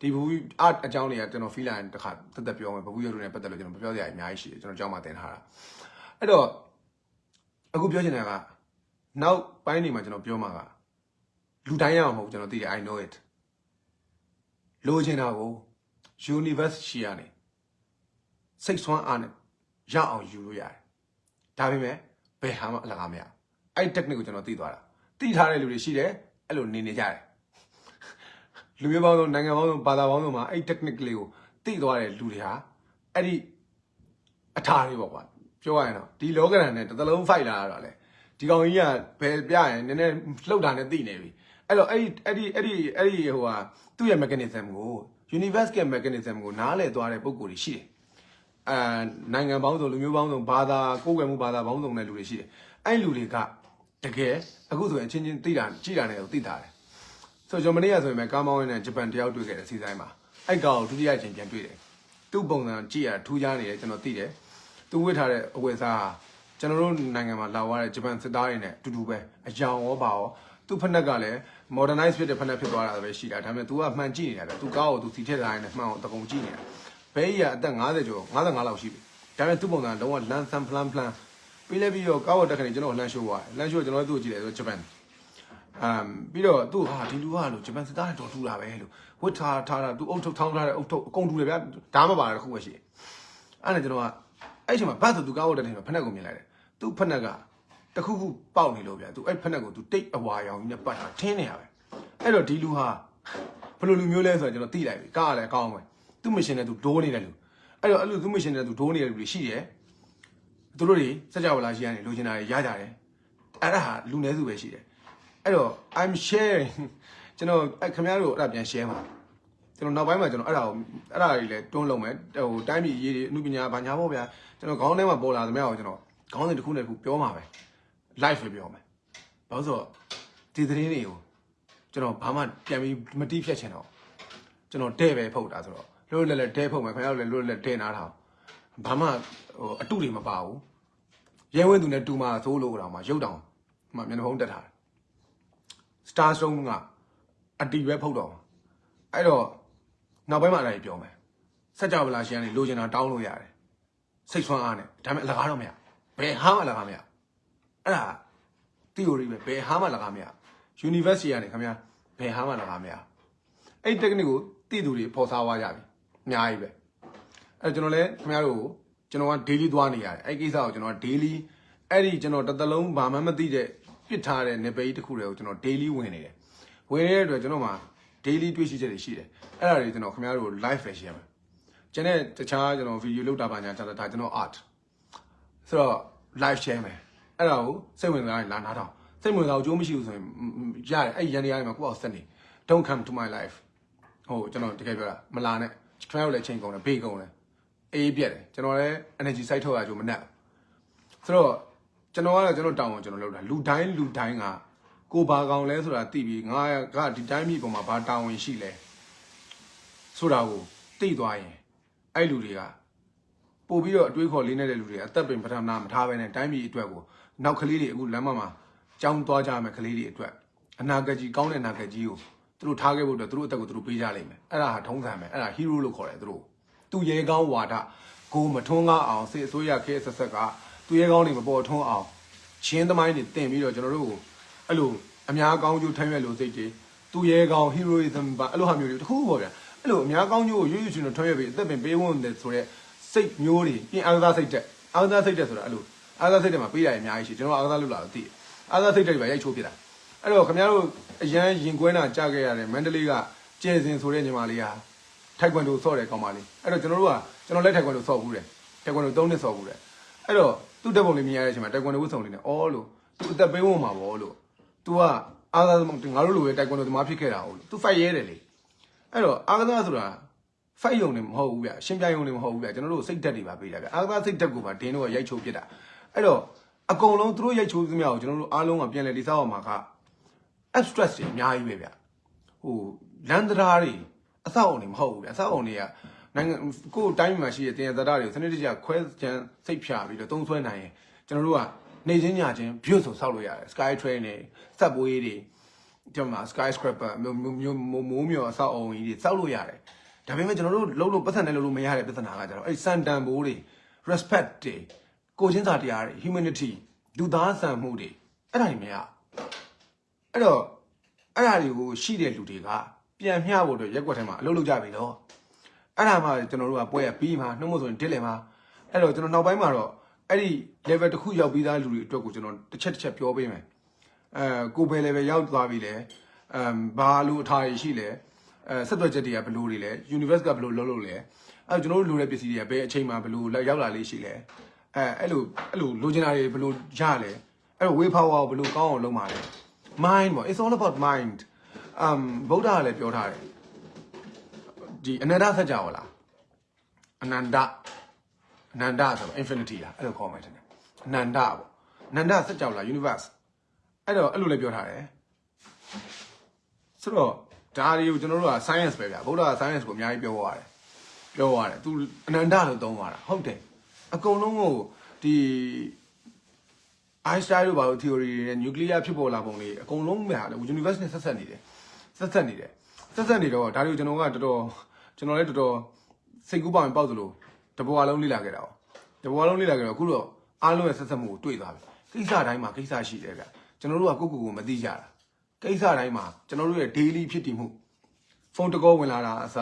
ဒီဘဘူး art အကြောင်းတွေကကျွန်တော် feel လာရင်တစ်ခါတက်တက်ပြောမယ်ဘဘူးရုပ်တွေနဲ့ပတ်သက်လို့ကျွန်တော်ပြောစရာအများကြီးရှိတယ်ကျွန်တော်ကြောင်းမှာသင်ထားတာအဲ့တော့အခုပြောချင်တာကနောက်ပိုင်းနေမှာကျွန်တော်ပြောမှာကလူတိုင်းရအောင်မဟုတ်ကျွန်တော်သိတယ် I know it လိုချင်တာကို universe ရှိရနေစိတ်ဆွမ်းအားနဲ့ရအောင်ယူလို့ရတယ်ဒါပေမဲ့ဘယ်ဟာမှအလကားမရအဲ့ technique ကိုကျွန်တော်သိသွားတာသိထားတဲ့လူတွေရှိတယ်အဲ့လိုနေနေကြတယ်လူမျိုးပေါင်းစုံနိုင်ငံပေါင်းစုံဘာသာပေါင်းစုံမှာအဲ့ technique လေးကိုသိသွားတဲ့လူတွေဟာအဲ့ဒီအထာတွေပေါ့ကွာပြောရရင်တော့ဒီလောကရန်နဲ့တစ်သလုံး fight လာရတော့လေဒီကောင်ကြီးကဘယ်ပြရင်နည်းနည်းလှုပ်တာနဲ့သိနေပြီ အဲ့တော့အဲ့ဒီအဲ့ဒီအဲ့ဒီအဲ့ဒီဟိုဟာသူ့ရဲ့ mechanism ကို universe ရဲ့ mechanism ကိုနားလည်သွားတဲ့ပုံကိုယ်တွေရှိတယ်အဲနိုင်ငံပေါင်းစုံလူမျိုးပေါင်းစုံဘာသာကိုယ်ကွယ်မှုဘာသာပေါင်းစုံတဲ့လူတွေရှိတယ်အဲ့လူတွေကတကယ်အခုဆိုရင်အချင်းချင်းသိတာကြည်တာနဲ့ကိုသိတာတယ်ဆိုတော့ဂျမနီကဆိုရင်ပဲကားမောင်းရင်းနဲ့ဂျပန်တယောက်တွေ့ခဲ့တဲ့စီဆိုင်မှာအဲ့ကောင်ကိုဒုတိယအချိန်ပြန်တွေ့တယ်သူ့ပုံစံကြည့်ရထူးခြားနေတယ်ကျွန်တော်သိတယ်သူဝတ်ထားတဲ့အဝတ်အစားဟာကျွန်တော်တို့နိုင်ငံမှာလာသွားတဲ့ဂျပန်စစ်သားတွေနဲ့အတူတူပဲအယောင်ရောပါရောသူ့ဖက်နှက်ကလည်း modernize ဖြစ်တဲ့ဖက်နှက်ဖြစ်သွားတာပဲရှိတာဒါပေမဲ့ तू ကမှန်ကြည့်နေတာပဲ तू ကားကို तू စီထည့်ထားရင်လည်းမှန်အောင်တကုံကြည့်နေတာ ဘဲကြီးကအသက်50ကျော်55လောက်ရှိပြီဒါပေမဲ့သူ့ပုံစံလုံးဝလန်ဆန်ဖလန်ဖလန်ပြီးလဲပြီးတော့ကားဝတ်တက်ခဏကျွန်တော်လှမ်းရှိုးသွားတယ်လှမ်းရှိုးကျွန်တော်တို့ကြည့်တယ်ဆိုဂျပန်အမ်ပြီးတော့သူ့ဟာဒီလူကလို့ဂျပန်စစ်သားတွေတော်ထူတာပဲလို့ဝတ်ထားထားတာသူအုတ်ထုတ်ထောင်းထားတဲ့အုတ်ထုတ်အကုန်ထူတယ်ဗျာဒါမှမပါတာတစ်ခုပဲရှိတယ်အဲ့ဒါကျွန်တော်ကအဲ့ချိန်မှာဘတ်ဆိုသူကားဝတ်တက်တယ်ဖက်နဲ့ကိုမြင်လိုက်တယ်သူ့ဖက်နဲ့က တခုခုပေါက်နေလို့ဗျာသူအဲ့ဖက်နဲ့ကိုသူတိတ်အဝါရောင်ကြီးနဲ့ပတ်တာထင်းနေရပဲအဲ့တော့ဒီလူဟာဘယ်လိုလူမျိုးလဲဆိုတော့ကျွန်တော်သိလိုက်ပြီကားကလည်းအကောင်းပဲသူ့မရှင်နဲ့သူဒိုးနေတဲ့လူအဲ့တော့အဲ့လိုသူ့မရှင်နဲ့သူဒိုးနေတဲ့လူတွေရှိတယ်သူတို့တွေစကြဝဠာရှိကနေလိုချင်တာတွေရကြတယ်အဲ့ဒါဟာလူနည်းစုပဲရှိတယ်အဲ့တော့ I'm sharing ကျွန်တော်အဲ့ခင်ဗျားတို့အဲ့ဒါပြန် share ပါကျွန်တော်နောက်ပိုင်းမှာကျွန်တော်အဲ့ဒါကိုအဲ့ဒါတွေလည်းတွန်းလုံးမယ်ဟိုတိုင်းပြည်ရေးတွေအမှုပညာဘာညာပေါ့ဗျာကျွန်တော်ခေါင်းထဲမှာပေါ်လာသမျှကိုကျွန်တော်ခေါင်းစဉ်တစ်ခုနဲ့တစ်ခုပြောမှာပဲ live ပဲပြောမယ်ဘာလို့ဆိုတော့ဒီသတင်းတွေကိုကျွန်တော်ဘာမှပြန်ပြီးမတိဖြတ်ချင်တော့ကျွန်တော်တဲ့ပဲဖုတ်တာဆိုတော့လို့လည်းလည်းတဲဖုတ်မယ်ခင်ဗျားတို့လည်းလို့လည်းတဲနားထားဘာမှဟိုအတုတွေမပါဘူးရဲဝင်းသူနဲ့တူမာသိုးလို့တော့မှရုပ်တောင်မှမျက်နှာဖုံးတက်ထားတယ် star stone ကအတီပဲဖုတ်တော့အဲ့တော့နောက်ပိုင်းမှာအဲ့ဒါကြီးပြောမယ်စက်ကြဝဠာရှင်ကနေလိုချင်တာတောင်းလို့ရတယ်စိတ်ဆွမ်းအားနဲ့ဒါပေမဲ့အလကားတော့မရဘယ်ဟာမှအလကားမရ အဲ့ဒါ theory ပဲဘယ်ဟာမှအလကားမရ university ကနေခင်ဗျာဘယ်ဟာမှအလကားမရအဲ့ technique ကိုသိသူတွေပေါ်စားသွားကြပြီအများကြီးပဲအဲ့ကျွန်တော်လည်းခင်ဗျားတို့ကိုကျွန်တော်က daily သွားနေရတယ်အဲ့ကိစ္စကိုကျွန်တော်က daily အဲ့ဒီကျွန်တော်တစ်သလုံးဘာမှမသိတဲ့ပြစ်ထားတဲ့နေပေကြီးတစ်ခုတွေကိုကျွန်တော် daily ဝင်နေတယ်ဝင်နေတဲ့အတွက်ကျွန်တော်မှာ daily တွေ့ရှိချက်တွေရှိတယ်အဲ့ဒါတွေကျွန်တော်ခင်ဗျားတို့ live ပဲရှင်းမယ်ကျွန်တော်တခြားကျွန်တော် video လုပ်တာပါညာဒါဒါကျွန်တော် art ဆိုတော့ live share မယ် အဲ့ဒါကိုစိတ်ဝင်စားရင်လာနားထောင်စိတ်ဝင်စားအောင်ကြိုးမရှိဘူးဆိုရင်ရတယ်အဲ့ရန်တရားတွေမှာကိုယ့်အောင်စက်နေ don't come to my life ဟိုကျွန်တော်တကယ်ပြောတာမလာနဲ့ခင်ဗျားတို့လည်းချိန်ကုန်တယ်ဘေးကုန်တယ်အေးပြက်တယ်ကျွန်တော်လည်း energy site ထုတ်ရကြိုးမနဲ့ဆိုတော့ကျွန်တော်ကတော့ကျွန်တော်တောင်းအောင်ကျွန်တော်လုပ်တာလူတိုင်းလူတိုင်းကကိုဘာကောင်လဲဆိုတာသိပြီးငါကဒီတိုင်းပြည်ပေါ်မှာဘာတာဝန်ရှိလဲဆိုတာကိုသိသွားရင်အဲ့လူတွေကပို့ပြီးတော့အတွေးခေါ်လေးနေတဲ့လူတွေအသက်ပင်ပထမမထားဘဲနဲ့တိုင်းပြည်အတွက်ကို နောက်ကလေးတွေအခုလမ်းမမှာကြောင်းသွားကြမယ်ကလေးတွေအတွက်အနာဂတ်ကြီးကောင်းတဲ့အနာဂတ်ကြီးကိုသူတို့ထားခဲ့ဖို့အတွက်သူတို့အသက်ကိုသူတို့ပေးကြလိမ့်မယ်အဲ့ဒါဟာထုံးစံပဲအဲ့ဒါ hero လို့ခေါ်တယ်သူတို့သူရဲကောင်းဝါဒကိုမထွန်းကားအောင်စစ်အစိုးရခဲဆက်ဆက်ကသူရဲကောင်းတွေမပေါ်ထွန်းအောင်ချင်းသမိုင်းတွေတင်ပြီးတော့ကျွန်တော်တို့ကိုအဲ့လိုအများကောင်းကျိုးထမ်းရွက်လို့စိတ်တွေသူရဲကောင်း heroism ပါအဲ့လိုဟာမျိုးတွေတခုပေါ့ဗျာအဲ့လိုအများကောင်းကျိုးကိုရွရွချွန်ထမ်းရွက်ပြီးအသက်ပင်ပေးဝင်တယ်ဆိုတော့စိတ်မျိုးတွေပြင်အားသားစိတ်တက်အားသားစိတ်တက်ဆိုတာအဲ့လို အားသားစိတ်တက်မှာပေးရအများကြီးရှိကျွန်တော်အားသားလို့လာတော့သိတယ်အားသားစိတ်တက်တွေပါရိုက်ချိုးပြတာအဲ့တော့ခင်ဗျားတို့အရန်ရင်ကွဲတာကြားခဲ့ရတယ်မန္တလေးကကျဲစင်ဆိုတဲ့ညီမလေးဟာထိုက်ကွန်ဒိုဆော့တယ်ကောင်းပါလေအဲ့တော့ကျွန်တော်တို့ကကျွန်တော်လက်ထိုက်ကွန်ဒိုဆော့ဘူးတယ်ထိုက်ကွန်ဒို၃နှစ်ဆော့ဘူးတယ်အဲ့တော့သူ့တက်ပုံလေးမြင်ရတဲ့အချိန်မှာထိုက်ကွန်ဒိုဝတ်ဆောင်လေးနဲ့အော်လို့သူအသက်ပေးဝင်မှာပေါ့လို့ तू ကအားသားငါတို့လိုပဲထိုက်ကွန်ဒိုသမားဖြစ်ခဲ့တာဟုတ်လို့ तू ဖိုက်ရဲတယ်လေအဲ့တော့အားသားဆိုတာဖိုက်ယုံနေမဟုတ်ဘူးဗျရှင်းပြယုံနေမဟုတ်ဘူးဗျကျွန်တော်တို့စိတ်ဓာတ်တွေပါပေးတာဗျအားသားစိတ်ဓာတ်ကိုပါဒင်းတို့ကရိုက်ချိုးပြစ်တာ အဲ့တော့အကုန်လုံးသူတို့ရိုက်ချိုးသမျှကိုကျွန်တော်တို့အားလုံးကပြန်လဲတိစားအောင်မှာက abstract တွေအများကြီးပဲဗျဟိုလန်ဒရာတွေအဆောက်အုံတွေမဟုတ်ဘူးဗျအဆောက်အုံတွေကနိုင်ငံကိုယ်တိုင်းမှာရှိတဲ့တင်ရသဒ္ဒတွေကိုစနစ်တကျခွဲချမ်းစိတ်ဖြာပြီးတော့တုံးဆွဲနိုင်ရင်ကျွန်တော်တို့ကနေချင်းညချင်း view ဆိုဆောက်လို့ရတယ် sky train တွေ subway တွေဒီမှာ skyscraper မျိုးမျိုးမိုးမျိုးအဆောက်အုံကြီးတွေဆောက်လို့ရတယ်ဒါပေမဲ့ကျွန်တော်တို့လုံးလို့ပတ်သက်နဲ့လုံးလို့မရတဲ့ပြဿနာကကျတော့အဲ့စန်တန်ဘိုးတွေ respect တွေ ကိုချင်းစာတရားတွေ humanity လူသားဆန်မှုတွေအဲ့ဒါတွေမရအဲ့တော့အဲ့ဒါတွေကိုရှိတဲ့လူတွေကပြန်မျှဖို့အတွက်ရက်ွက်ထဲမှာအလုပ်လုပ်ကြပြီတော့အဲ့ဒါမှကျွန်တော်တို့ကပွဲရပြီးမှနှုတ်မဆိုရင်တစ်လင်မှာအဲ့တော့ကျွန်တော်နောက်ပိုင်းမှာတော့အဲ့ဒီ level တစ်ခုရောက်ပြီးသားလူတွေအတွက်ကိုကျွန်တော်တစ်ချက်တစ်ချက်ပြောပေးမယ်အဲကိုဘယ် level ရောက်သွားပြီလဲအမ်ဘာလို့အထားရရှိလဲအဲဆက်သွယ်ချက်တွေကဘယ်လိုတွေလဲ universe ကဘယ်လိုလုပ်လို့လဲအဲကျွန်တော်တို့လိုတဲ့ပစ္စည်းတွေကဘယ်အချိန်မှာဘယ်လိုရောက်လာလေးရှိလဲ အဲအဲ့လိုအဲ့လိုလိုချင်တာတွေဘယ်လိုရလဲအဲ့တော့ way power ကိုဘယ်လိုကောင်းအောင်လုပ်မှာလဲ mind ပေါ့ it's all about mind um ဗုဒ္ဓကလည်းပြောထားတယ်ဒီအနန္တစัจ java လားအနန္တအနန္တဆိုတော့ infinity လားအဲ့လိုခေါ်မှတယ်အနန္တပေါ့အနန္တစัจ java လား universe အဲ့တော့အဲ့လိုလည်းပြောထားတယ်ဆိုတော့ဒါတွေကိုကျွန်တော်တို့က science ပဲဗျာဗုဒ္ဓက science ကိုအများကြီးပြောသွားတယ်ပြောသွားတယ်သူအနန္တလို့သုံးသွားတာဟုတ်တယ် အကုန်လုံးကိုဒီ Einstein တို့ဘာလို့ theory တွေနဲ့ nuclear ဖြစ်ပေါ်လာပုံတွေအကုန်လုံးပဲဟာလေ universe နဲ့ဆက်ဆက်နေတယ်ဆက်ဆက်နေတယ်ဆက်ဆက်နေတော့ဒါတွေကိုကျွန်တော်ကတော်တော်ကျွန်တော်လည်းတော်တော်စစိတ်ကူးပေါင်ပေါက်သလိုတဘွားလုံးလိလာခဲ့တာ哦တဘွားလုံးလိလာခဲ့တော့အခုတော့အားလုံးရဲ့ဆက်ဆက်မှုကိုတွေ့သွားပြီကိစ္စတိုင်းမှာကိစ္စရှိတယ်ဗျကျွန်တော်တို့ကကိုယ့်ကိုယ်ကိုမသိကြတာကိစ္စတိုင်းမှာကျွန်တော်တို့ရဲ့ daily ဖြစ်တည်မှုဖုန်းတကောဝင်လာတာအစ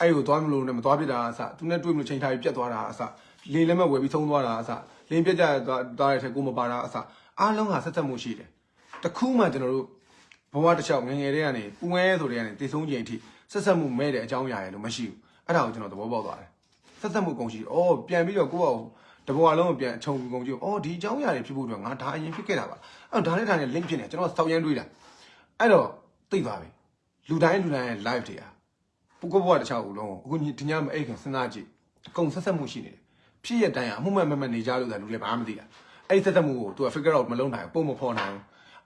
အဲ့ကိုသွားမလို့နဲ့မသွားပြစ်တာအစသူနဲ့တွေ့မလို့ချိန်ထားပြီးပြတ်သွားတာအစ လေလက်မဲ့ဝယ်ပြီးသုံးသွားတာအစလင်းပြတ်ကြသွားသွားတဲ့ထက်ကိုမပါတာအစအားလုံးကဆက်ဆက်မှုရှိတယ်တခုမှကျွန်တော်တို့ဘဝတစ်လျှောက်ငယ်ငယ်တည်းကနေပူငဲဆိုတဲ့ကနေတည်ဆုံးချိန်အထိဆက်ဆက်မှုမဲ့တဲ့အကြောင်းအရာရယ်လို့မရှိဘူးအဲ့ဒါကိုကျွန်တော်သဘောပေါက်သွားတယ်ဆက်ဆက်မှုကုန်ရှိအော်ပြန်ပြီးတော့ကိုယ့်ဘာတဘဝလုံးကိုပြန်အချုံကုန်ကြည့်အော်ဒီအကြောင်းအရာတွေဖြစ်ဖို့အတွက်ငါဒါအရင်ဖြစ်ခဲ့တာပါအဲ့တော့ဒါနဲ့ဒါနဲ့ link ဖြစ်နေကျွန်တော်စောက်ရမ်းတွေးတာအဲ့တော့သိသွားပြီလူတိုင်းလူတိုင်းရဲ့ live တွေဟာပုဂ္ဂိုလ်ဘဝတစ်ခြားဦးလုံးကိုအခုဒီညမအိတ်ခင်စဉ်းစားကြည့်အကုန်ဆက်ဆက်မှုရှိနေတယ် ဖြစ်ရတိုင်းအမှုမဲ့မဲ့မဲ့နေကြလို့သာလူလည်းဘာမှမသိတာအဲ့ဒီဆက်ဆက်မှုကို तू figure out မလုပ်နိုင်ဘူးပုံမဖော်နိုင်ဘူး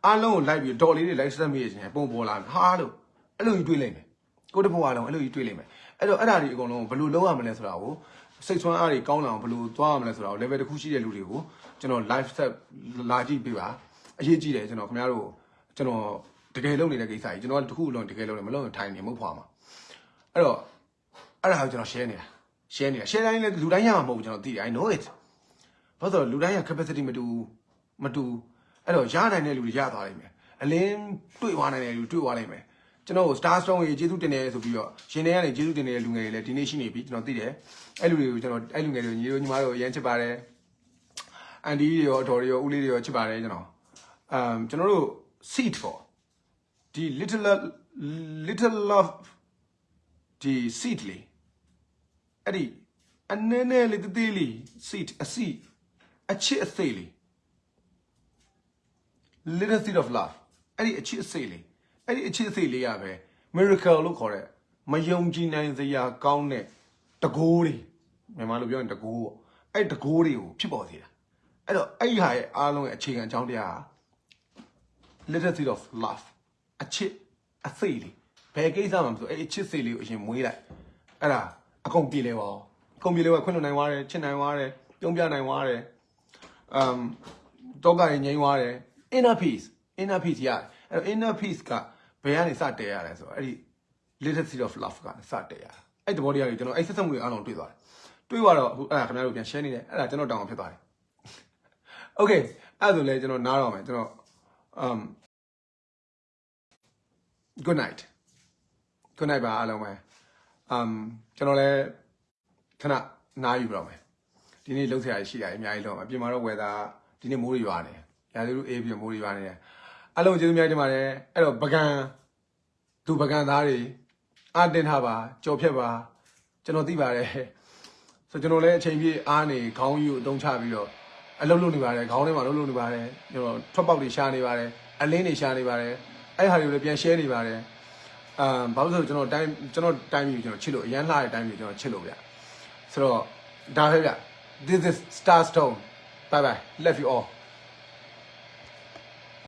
အားလုံးကိုလိုက်ပြီးတော်လေးတွေလိုက်ဆက်မိရခြင်းပုံပေါ်လာဟာလို့အဲ့လိုကြီးတွေးလိုက်မယ်ကိုတဘဝလုံးအဲ့လိုကြီးတွေးလိုက်မယ်အဲ့တော့အဲ့ဒါတွေအကုန်လုံးဘယ်လိုလုပ်ရမလဲဆိုတာကိုစိတ်ဆွမ်းအားတွေကောင်းလာအောင်ဘယ်လိုသွားရမလဲဆိုတာကို level တစ်ခုရှိတဲ့လူတွေကိုကျွန်တော် live set လာကြည့်ပေးပါအရေးကြီးတယ်ကျွန်တော်ခင်ဗျားတို့ကျွန်တော်တကယ်လုပ်နေတဲ့ကိစ္စကြီးကျွန်တော်တခုလုံးတကယ်လုပ်နေမလုပ်ရင်ထိုင်နေမဟုတ်ဖွာမှာအဲ့တော့အဲ့ဒါကိုကျွန်တော် share နေတာ share နေတာ share တိုင်းလည်းလူတိုင်းရမှာမဟုတ်ဘူးကျွန်တော်သိတယ် I know it ဘာလို့လဲလူတိုင်းက capacity မတူမတူအဲ့တော့ရနိုင်တဲ့လူတွေရသွားနိုင်မယ်အလင်းတွေ့သွားနိုင်တဲ့လူတွေ့သွားနိုင်မယ်ကျွန်တော် Star Strong ရေကျေးဇူးတင်တယ်ဆိုပြီးတော့ရှင်တွေကနေကျေးဇူးတင်နေတဲ့လူငယ်တွေလည်းဒီနေ့ရှိနေပြီကျွန်တော်သိတယ်အဲ့လူတွေကိုကျွန်တော်အဲ့လူငယ်တွေကိုညီတို့ညီမတို့အရန်ချစ်ပါတယ်အန်ဒီတွေရောအတော်တွေရောဦးလေးတွေရောချစ်ပါတယ်ကျွန်တော်အမ်ကျွန်တော်တို့ seat for ဒီ little little love ဒီ seat လေး အဲ့ဒီအနည်းနည်းလေးတသေးလေး seat အစီအချစ်အသေးလေး little seed of love အဲ့ဒီအချစ်အစိတ်လေးအဲ့ဒီအချစ်အစိတ်လေးရပဲ miracle လို့ခေါ်တဲ့မယုံကြည်နိုင်စရာကောင်းတဲ့တကိုးတွေမြန်မာလိုပြောရင်တကိုးပေါ့အဲ့တကိုးတွေကိုဖြစ်ပေါ်စေတာအဲ့တော့အဲ့ဒီဟာရဲ့အားလုံးရဲ့အခြေခံအကြောင်းတရားဟာ little seed of love အချစ်အစိတ်လေးဘယ်ကိစ္စမှမဆိုအဲ့ဒီအချစ်စိတ်လေးကိုအရင်မွေးလိုက်အဲ့ဒါ အကုန်ပြေလဲပါဦးအကုန်ပြေလဲပါခွင့်လွှတ်နိုင်သွားတယ်ချစ်နိုင်သွားတယ်ပြုံးပြနိုင်သွားတယ် um တော့ကရင်ငြိမ်းသွားတယ် inner peace inner peace ရတယ်အဲ့တော့ inner peace ကဘယ်ကနေစတည်ရလဲဆိုတော့အဲ့ဒီ little seed of love ကနေစတည်ရတယ်အဲ့ဒီဘောတရားတွေကျွန်တော်အဲ့ဆက်ဆက်မှုတွေအားလုံးတွေ့သွားတယ်တွေ့သွားတော့အခုအဲ့ဒါခင်ဗျားတို့ပြန် share နေတယ်အဲ့ဒါကျွန်တော်တောင်းအောင်ဖြစ်သွားတယ် okay အဲ့ဒါဆိုလဲကျွန်တော်နားတော့မယ်ကျွန်တော် um good night good night ပါအားလုံးပဲ um ကျွန်တော်လည်းခဏနားယူပြတော့မယ်ဒီနေ့လှုပ်ဆရာရှိတာအများကြီးလုံးအပြင်မှာတော့ weather ဒီနေ့မိုးတွေရွာနေရာသီဥတုအေးပြီးမိုးတွေရွာနေတယ်အားလုံးကျေးဇူးများတင်ပါတယ်အဲ့တော့ပကံသူပကံသားတွေအားတင်ထားပါကြော်ဖြတ်ပါကျွန်တော်သိပါတယ်ဆိုကျွန်တော်လည်းအချိန်ပြည့်အားနေခေါင်းယူအတုံးချပြီးတော့အလုပ်လုပ်နေပါတယ်ခေါင်းထဲမှာလုပ်လုပ်နေပါတယ်ကျွန်တော်ထွက်ပေါက်တွေရှာနေပါတယ်အလင်းတွေရှာနေပါတယ်အဲ့ဟာတွေကိုလည်းပြန် share နေပါတယ် အမ်ဘာလို့လဲဆိုတော့ကျွန်တော်တိုင်းကျွန်တော်တိုင်းပြီးကျွန်တော်ချစ်လို့အရန်လှတဲ့တိုင်းပြီးကျွန်တော်ချစ်လို့ဗျဆိုတော့ဒါပဲဗျ this is star stone bye bye love you all